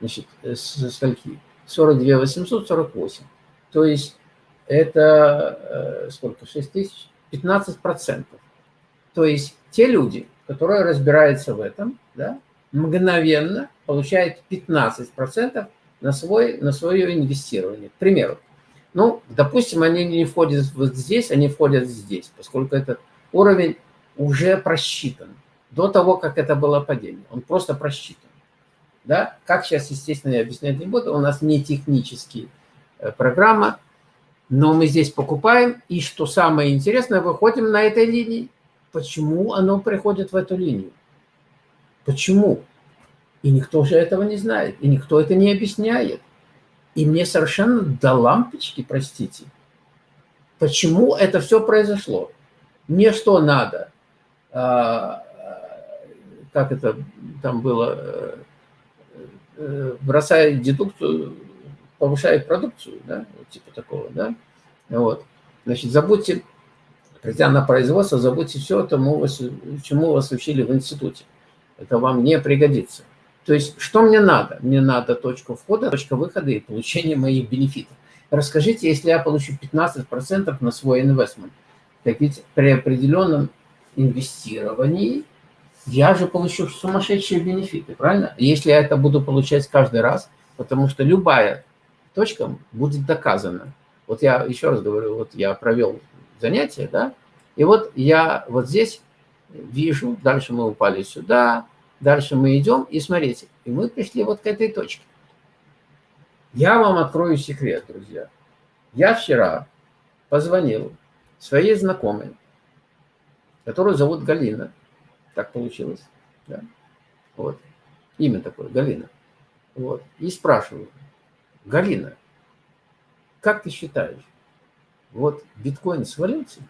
Значит, э, со скольки? 42 848. То есть это э, сколько? 6 тысяч? 15 процентов. То есть те люди, которые разбираются в этом, да, мгновенно получают 15 процентов на, свой, на свое инвестирование. К примеру, ну, допустим, они не входят вот здесь, они входят здесь, поскольку этот уровень уже просчитан. До того, как это было падение, он просто просчитан. Да? Как сейчас, естественно, я объяснять не буду, у нас не техническая э, программа, но мы здесь покупаем, и что самое интересное, выходим на этой линии. Почему оно приходит в эту линию? Почему? И никто же этого не знает, и никто это не объясняет. И мне совершенно до лампочки, простите, почему это все произошло. Мне что надо? А, как это там было? Э, э, бросает дедукцию, повышает продукцию, да? Вот типа такого, да? Вот. Значит, забудьте, придя на производство, забудьте все, тому, чему вас учили в институте. Это вам не пригодится. То есть, что мне надо? Мне надо точка входа, точка выхода и получение моих бенефитов. Расскажите, если я получу 15% на свой инвестмент, так ведь при определенном инвестировании я же получу сумасшедшие бенефиты, правильно? Если я это буду получать каждый раз, потому что любая точка будет доказана. Вот я еще раз говорю, вот я провел занятие, да, и вот я вот здесь вижу, дальше мы упали сюда, дальше мы идем, и смотрите, и мы пришли вот к этой точке. Я вам открою секрет, друзья. Я вчера позвонил своей знакомой, которую зовут Галина. Так получилось. Да? Вот. Имя такое, Галина. Вот. И спрашиваю, Галина, как ты считаешь, вот биткоин свалился?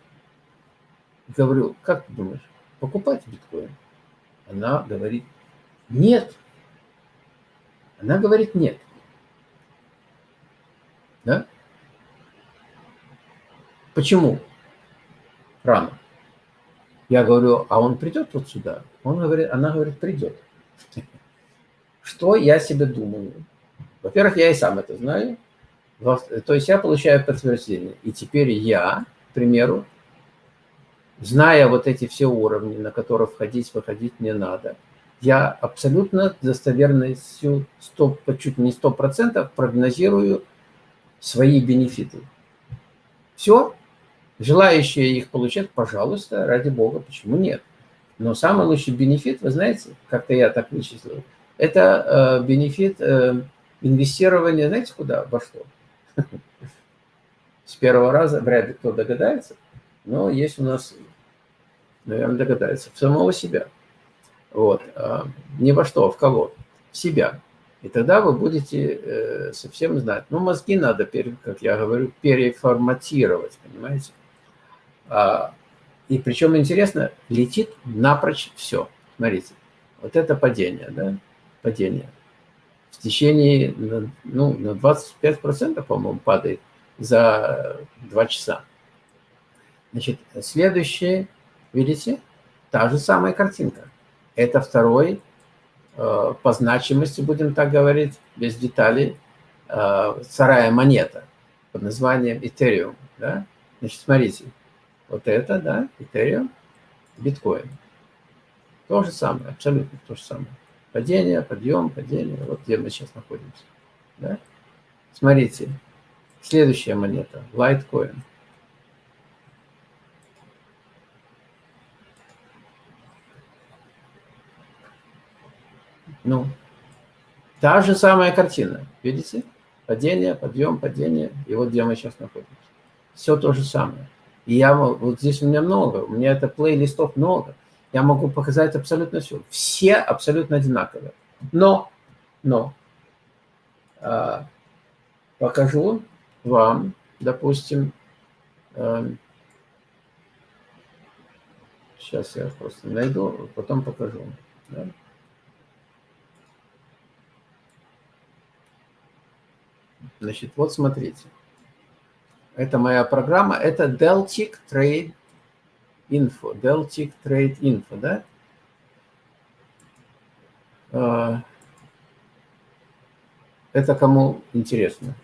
Говорю, как ты думаешь, покупать биткоин? Она говорит, нет. Она говорит, нет. Да? Почему? Рано. Я говорю, а он придет вот сюда? Он говорит, она говорит, придет. Что я себе думаю? Во-первых, я и сам это знаю. То есть я получаю подтверждение. И теперь я, к примеру, зная вот эти все уровни, на которые входить, выходить не надо, я абсолютно достоверностью 100, чуть не 100% прогнозирую свои бенефиты. Все. Желающие их получать, пожалуйста, ради бога, почему нет? Но самый лучший бенефит, вы знаете, как-то я так вычислил, это э, бенефит э, инвестирования, знаете, куда, во что? С первого раза вряд ли кто догадается, но есть у нас, наверное, догадается, в самого себя. Вот. А, не во что, а в кого? В себя. И тогда вы будете э, совсем знать. Ну, мозги надо, как я говорю, переформатировать, понимаете? А, и причем интересно, летит напрочь все. Смотрите, вот это падение, да, падение. В течение, ну, на 25%, по-моему, падает за 2 часа. Значит, следующее, видите, та же самая картинка. Это второй Э, по значимости, будем так говорить, без деталей, э, вторая монета под названием Ethereum. Да? Значит, смотрите, вот это, да, Ethereum, биткоин. То же самое, абсолютно то же самое. Падение, подъем, падение, вот где мы сейчас находимся. Да? Смотрите, следующая монета, Litecoin. Ну, та же самая картина, видите? Падение, подъем, падение, и вот где мы сейчас находимся. Все то же самое. И я, вот здесь у меня много, у меня это плейлистов много. Я могу показать абсолютно все. Все абсолютно одинаковые. Но, но, а, покажу вам, допустим, э, сейчас я просто найду, потом покажу. Да? Значит, вот смотрите. Это моя программа. Это Deltic Trade Info. Deltic Trade Info, да? А, это кому интересно.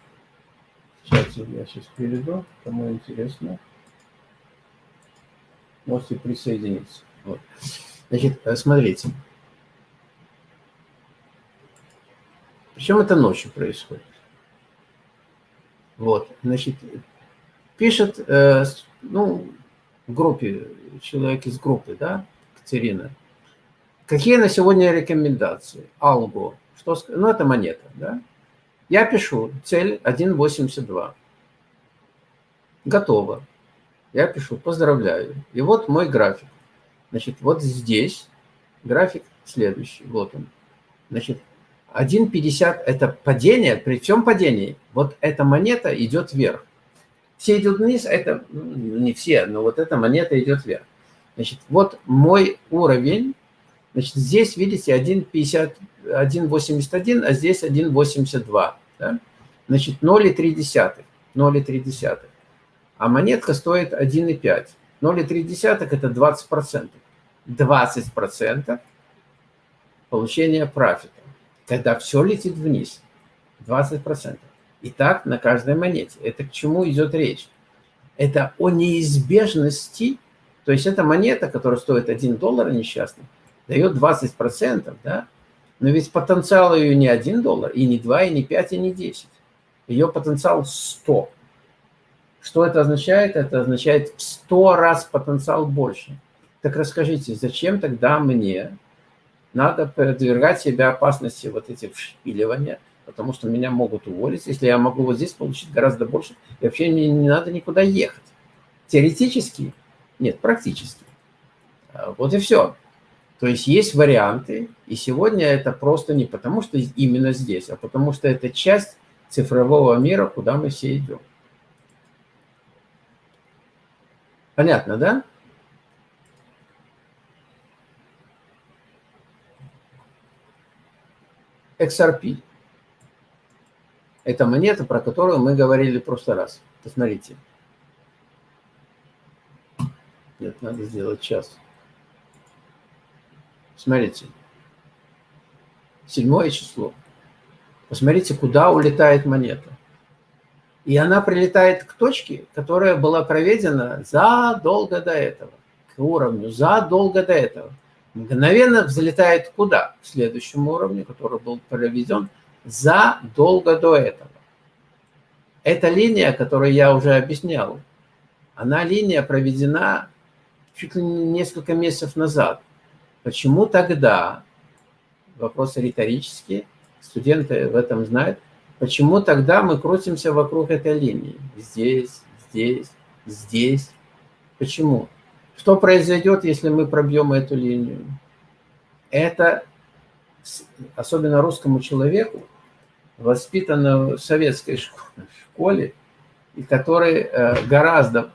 Сейчас я сейчас перейду. Кому интересно. Можете присоединиться. Вот. Значит, э, смотрите. Причем это ночью происходит. Вот, значит, пишет, э, ну, группе, человек из группы, да, Катерина, какие на сегодня рекомендации? Алго, что, ну, это монета, да. Я пишу, цель 1.82. Готово. Я пишу, поздравляю. И вот мой график. Значит, вот здесь график следующий, вот он. Значит, 1,50 – это падение, при всем падении вот эта монета идет вверх. Все идут вниз, это ну, не все, но вот эта монета идет вверх. Значит, вот мой уровень, значит, здесь, видите, 1,50, 1,81, а здесь 1,82. Да? Значит, 0,3, 0,3. А монетка стоит 1,5. 0,3 – это 20%. 20% получения профита когда все летит вниз, 20%. И так на каждой монете. Это к чему идет речь? Это о неизбежности, то есть эта монета, которая стоит 1 доллар несчастный, дает 20%, да? Но ведь потенциал ее не 1 доллар, и не 2, и не 5, и не 10. Ее потенциал 100. Что это означает? Это означает в 100 раз потенциал больше. Так расскажите, зачем тогда мне надо подвергать себя опасности вот эти вшпиливания, потому что меня могут уволить, если я могу вот здесь получить гораздо больше, и вообще мне не надо никуда ехать. Теоретически, нет, практически. А, вот и все. То есть есть варианты, и сегодня это просто не потому, что именно здесь, а потому что это часть цифрового мира, куда мы все идем. Понятно, да? XRP. Это монета, про которую мы говорили в прошлый раз. Посмотрите. Нет, надо сделать час. Смотрите. Седьмое число. Посмотрите, куда улетает монета. И она прилетает к точке, которая была проведена задолго до этого, к уровню задолго до этого. Мгновенно взлетает куда? К следующему уровню, который был проведен задолго до этого. Эта линия, которую я уже объяснял, она линия проведена чуть ли не несколько месяцев назад. Почему тогда, вопросы риторические, студенты в этом знают, почему тогда мы крутимся вокруг этой линии? Здесь, здесь, здесь. Почему? Что произойдет, если мы пробьем эту линию? Это, особенно русскому человеку, воспитанному в советской школе, и который э, гораздо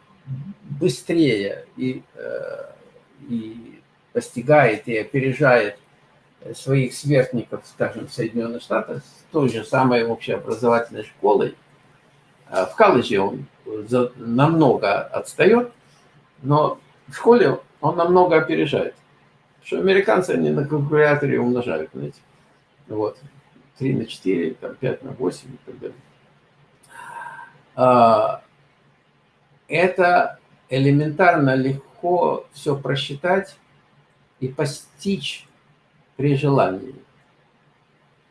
быстрее и, э, и постигает и опережает своих сверстников, скажем, в Соединенных Штатах, с той же самой общеобразовательной школой. А в колледже он намного отстает, но в школе он намного опережает. Что американцы, они на калькуляторе умножают, знаете. Вот. 3 на 4, там, 5 на 8 и так далее. А, это элементарно легко все просчитать и постичь при желании.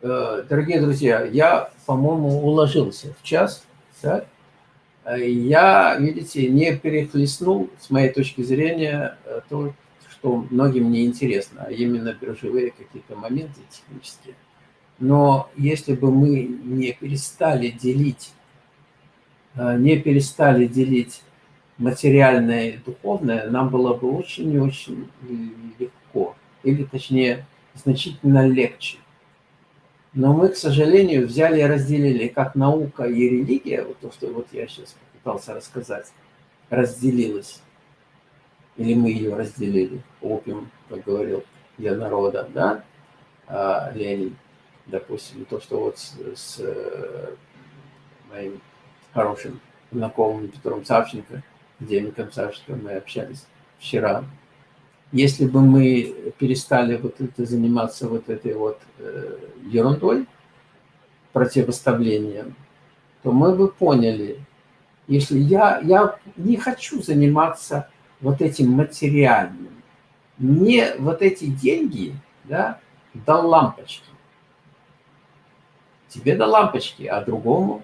Э, дорогие друзья, я, по-моему, уложился в час. Да? Я, видите, не перехлестнул, с моей точки зрения, э, то, что многим не интересно, а именно биржевые какие-то моменты технические. Но если бы мы не перестали делить, э, не перестали делить материальное и духовное, нам было бы очень и очень легко, или точнее значительно легче. Но мы, к сожалению, взяли и разделили, как наука и религия, вот то, что вот я сейчас попытался рассказать, разделилась. Или мы ее разделили, опиум, как говорил для народа, да, а, Ленин, допустим, то, что вот с, с э, моим хорошим знакомым Петром Савченко, Демиком Савченко мы общались вчера, если бы мы перестали вот это заниматься вот этой вот э, ерундой, противоставлением, то мы бы поняли, если я, я не хочу заниматься вот этим материальным, мне вот эти деньги, да, до лампочки. Тебе до лампочки, а другому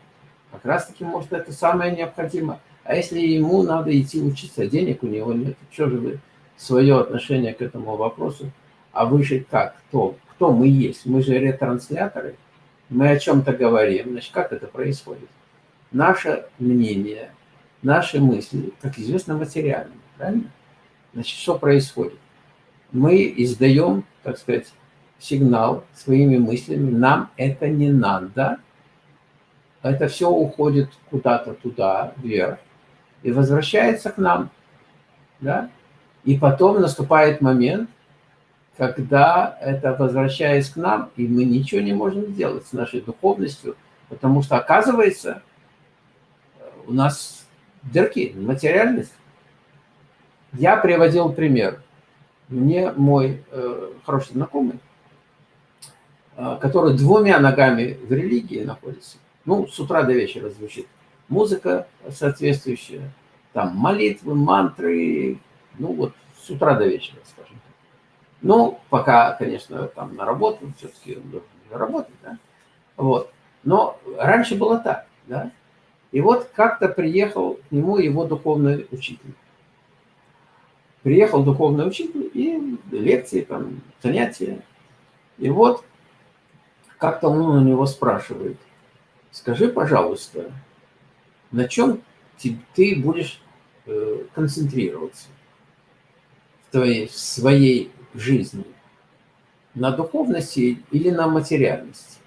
как раз-таки, может, это самое необходимое. А если ему надо идти учиться, денег у него нет, что же вы свое отношение к этому вопросу. А вы же как? Кто? Кто мы есть? Мы же ретрансляторы. Мы о чем-то говорим. Значит, как это происходит? Наше мнение, наши мысли, как известно, материальны. Правильно? Значит, что происходит? Мы издаем, так сказать, сигнал своими мыслями. Нам это не надо. Это все уходит куда-то туда, вверх. И возвращается к нам. Да? И потом наступает момент, когда это возвращаясь к нам, и мы ничего не можем сделать с нашей духовностью, потому что, оказывается, у нас дырки, материальность. Я приводил пример. Мне мой э, хороший знакомый, э, который двумя ногами в религии находится, ну, с утра до вечера звучит музыка соответствующая, там молитвы, мантры, ну вот с утра до вечера, скажем так. Ну, пока, конечно, там на работу, все-таки работать, да, вот. Но раньше было так, да. И вот как-то приехал к нему его духовный учитель. Приехал духовный учитель и лекции, там, занятия. И вот как-то он у него спрашивает, скажи, пожалуйста, на чем ты будешь э, концентрироваться в, твоей, в своей жизни? На духовности или на материальности?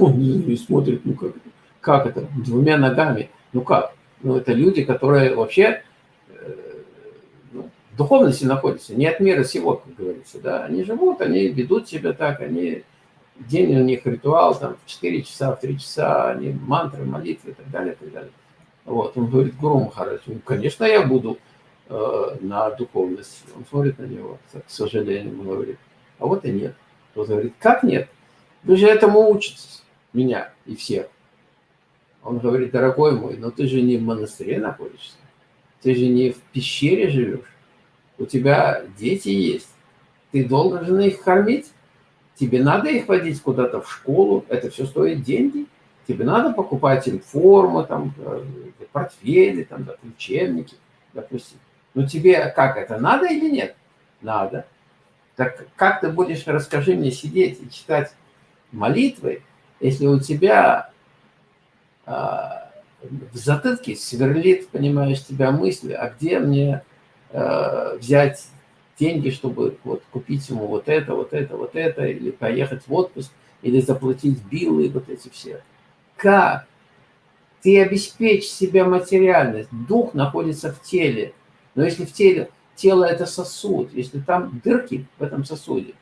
Он смотрит, ну как, как это, двумя ногами, ну как? Ну это люди, которые вообще э, ну, духовности находятся, не от мира сего, как говорится, да, они живут, они ведут себя так, они, день у них ритуал, там, в 4 часа, в 3 часа, они мантры, молитвы и так далее, и так далее. Вот, он говорит, Гуру Махарадж, ну, конечно, я буду э, на духовности. Он смотрит на него, к сожалению, он говорит, а вот и нет. Он говорит, как нет? Вы же этому учитесь, меня и всех. Он говорит, дорогой мой, но ты же не в монастыре находишься. Ты же не в пещере живешь. У тебя дети есть. Ты должен их кормить. Тебе надо их водить куда-то в школу. Это все стоит деньги. Тебе надо покупать им форму, там, э, портфели, там, учебники, допустим. Но тебе как это, надо или нет? Надо. Так как ты будешь, расскажи мне, сидеть и читать молитвы, если у тебя а, в затылке сверлит, понимаешь, тебя мысли, а где мне а, взять деньги, чтобы вот купить ему вот это, вот это, вот это, или поехать в отпуск, или заплатить биллы, вот эти все. Как? Ты обеспечь себя материальность. Дух находится в теле. Но если в теле, тело это сосуд, если там дырки в этом сосуде,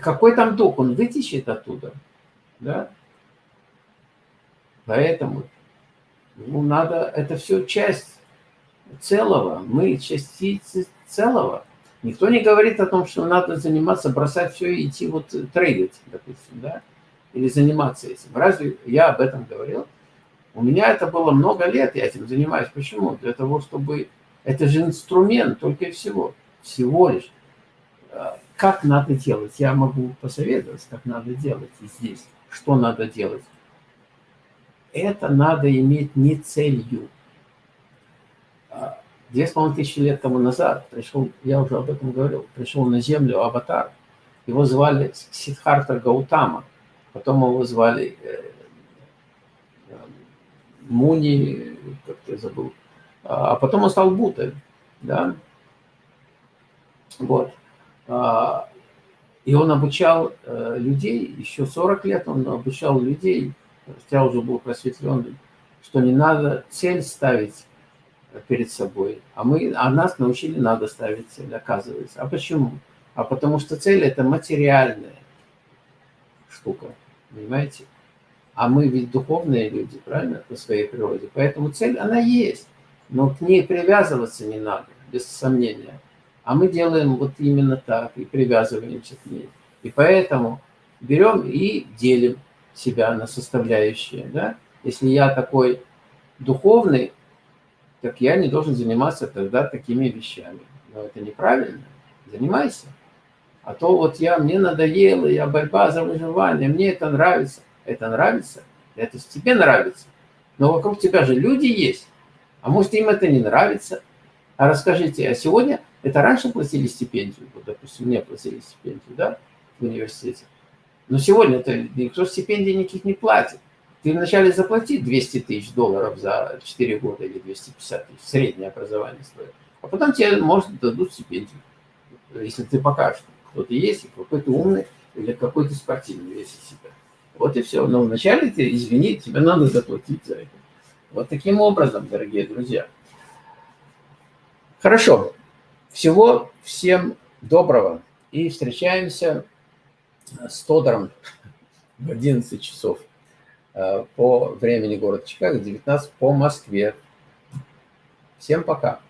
какой там дух? Он вытечет оттуда. Да? Поэтому ну, надо, это все часть целого. Мы частицы целого. Никто не говорит о том, что надо заниматься, бросать все и идти вот трейдить, допустим, да, или заниматься этим. Разве я об этом говорил? У меня это было много лет, я этим занимаюсь. Почему? Для того, чтобы... Это же инструмент только и всего. Всего лишь. А, как надо делать? Я могу посоветовать, как надо делать и здесь. Что надо делать? это надо иметь не целью. Две с половиной тысячи лет тому назад пришел, я уже об этом говорил, пришел на землю аватар. Его звали Сидхарта Гаутама. Потом его звали э, э, Муни, как я забыл. А, а потом он стал Буддой. Да? Вот. А, и он обучал э, людей, еще 40 лет он обучал людей я уже был просветленным, что не надо цель ставить перед собой, а, мы, а нас научили, надо ставить цель, оказывается. А почему? А потому что цель – это материальная штука, понимаете? А мы ведь духовные люди, правильно, по своей природе. Поэтому цель, она есть, но к ней привязываться не надо, без сомнения. А мы делаем вот именно так и привязываемся к ней. И поэтому берем и делим себя на составляющие. Да? Если я такой духовный, так я не должен заниматься тогда такими вещами. Но это неправильно. Занимайся. А то вот я, мне надоело, я борьба за выживание, мне это нравится. Это нравится? Это тебе нравится. Но вокруг тебя же люди есть. А может, им это не нравится? А расскажите, а сегодня, это раньше платили стипендию, вот, допустим, мне платили стипендию, да, в университете. Но сегодня-то никто стипендий никаких не платит. Ты вначале заплати 200 тысяч долларов за 4 года или 250 тысяч, среднее образование стоит. А потом тебе, может, дадут стипендию, если ты покажешь, кто ты есть, какой ты умный или какой ты спортивный весь из себя. Вот и все. Но вначале ты, извини, тебе надо заплатить за это. Вот таким образом, дорогие друзья. Хорошо. Всего всем доброго. И встречаемся с Тодором в 11 часов по времени города Чикаго, 19 по Москве. Всем пока.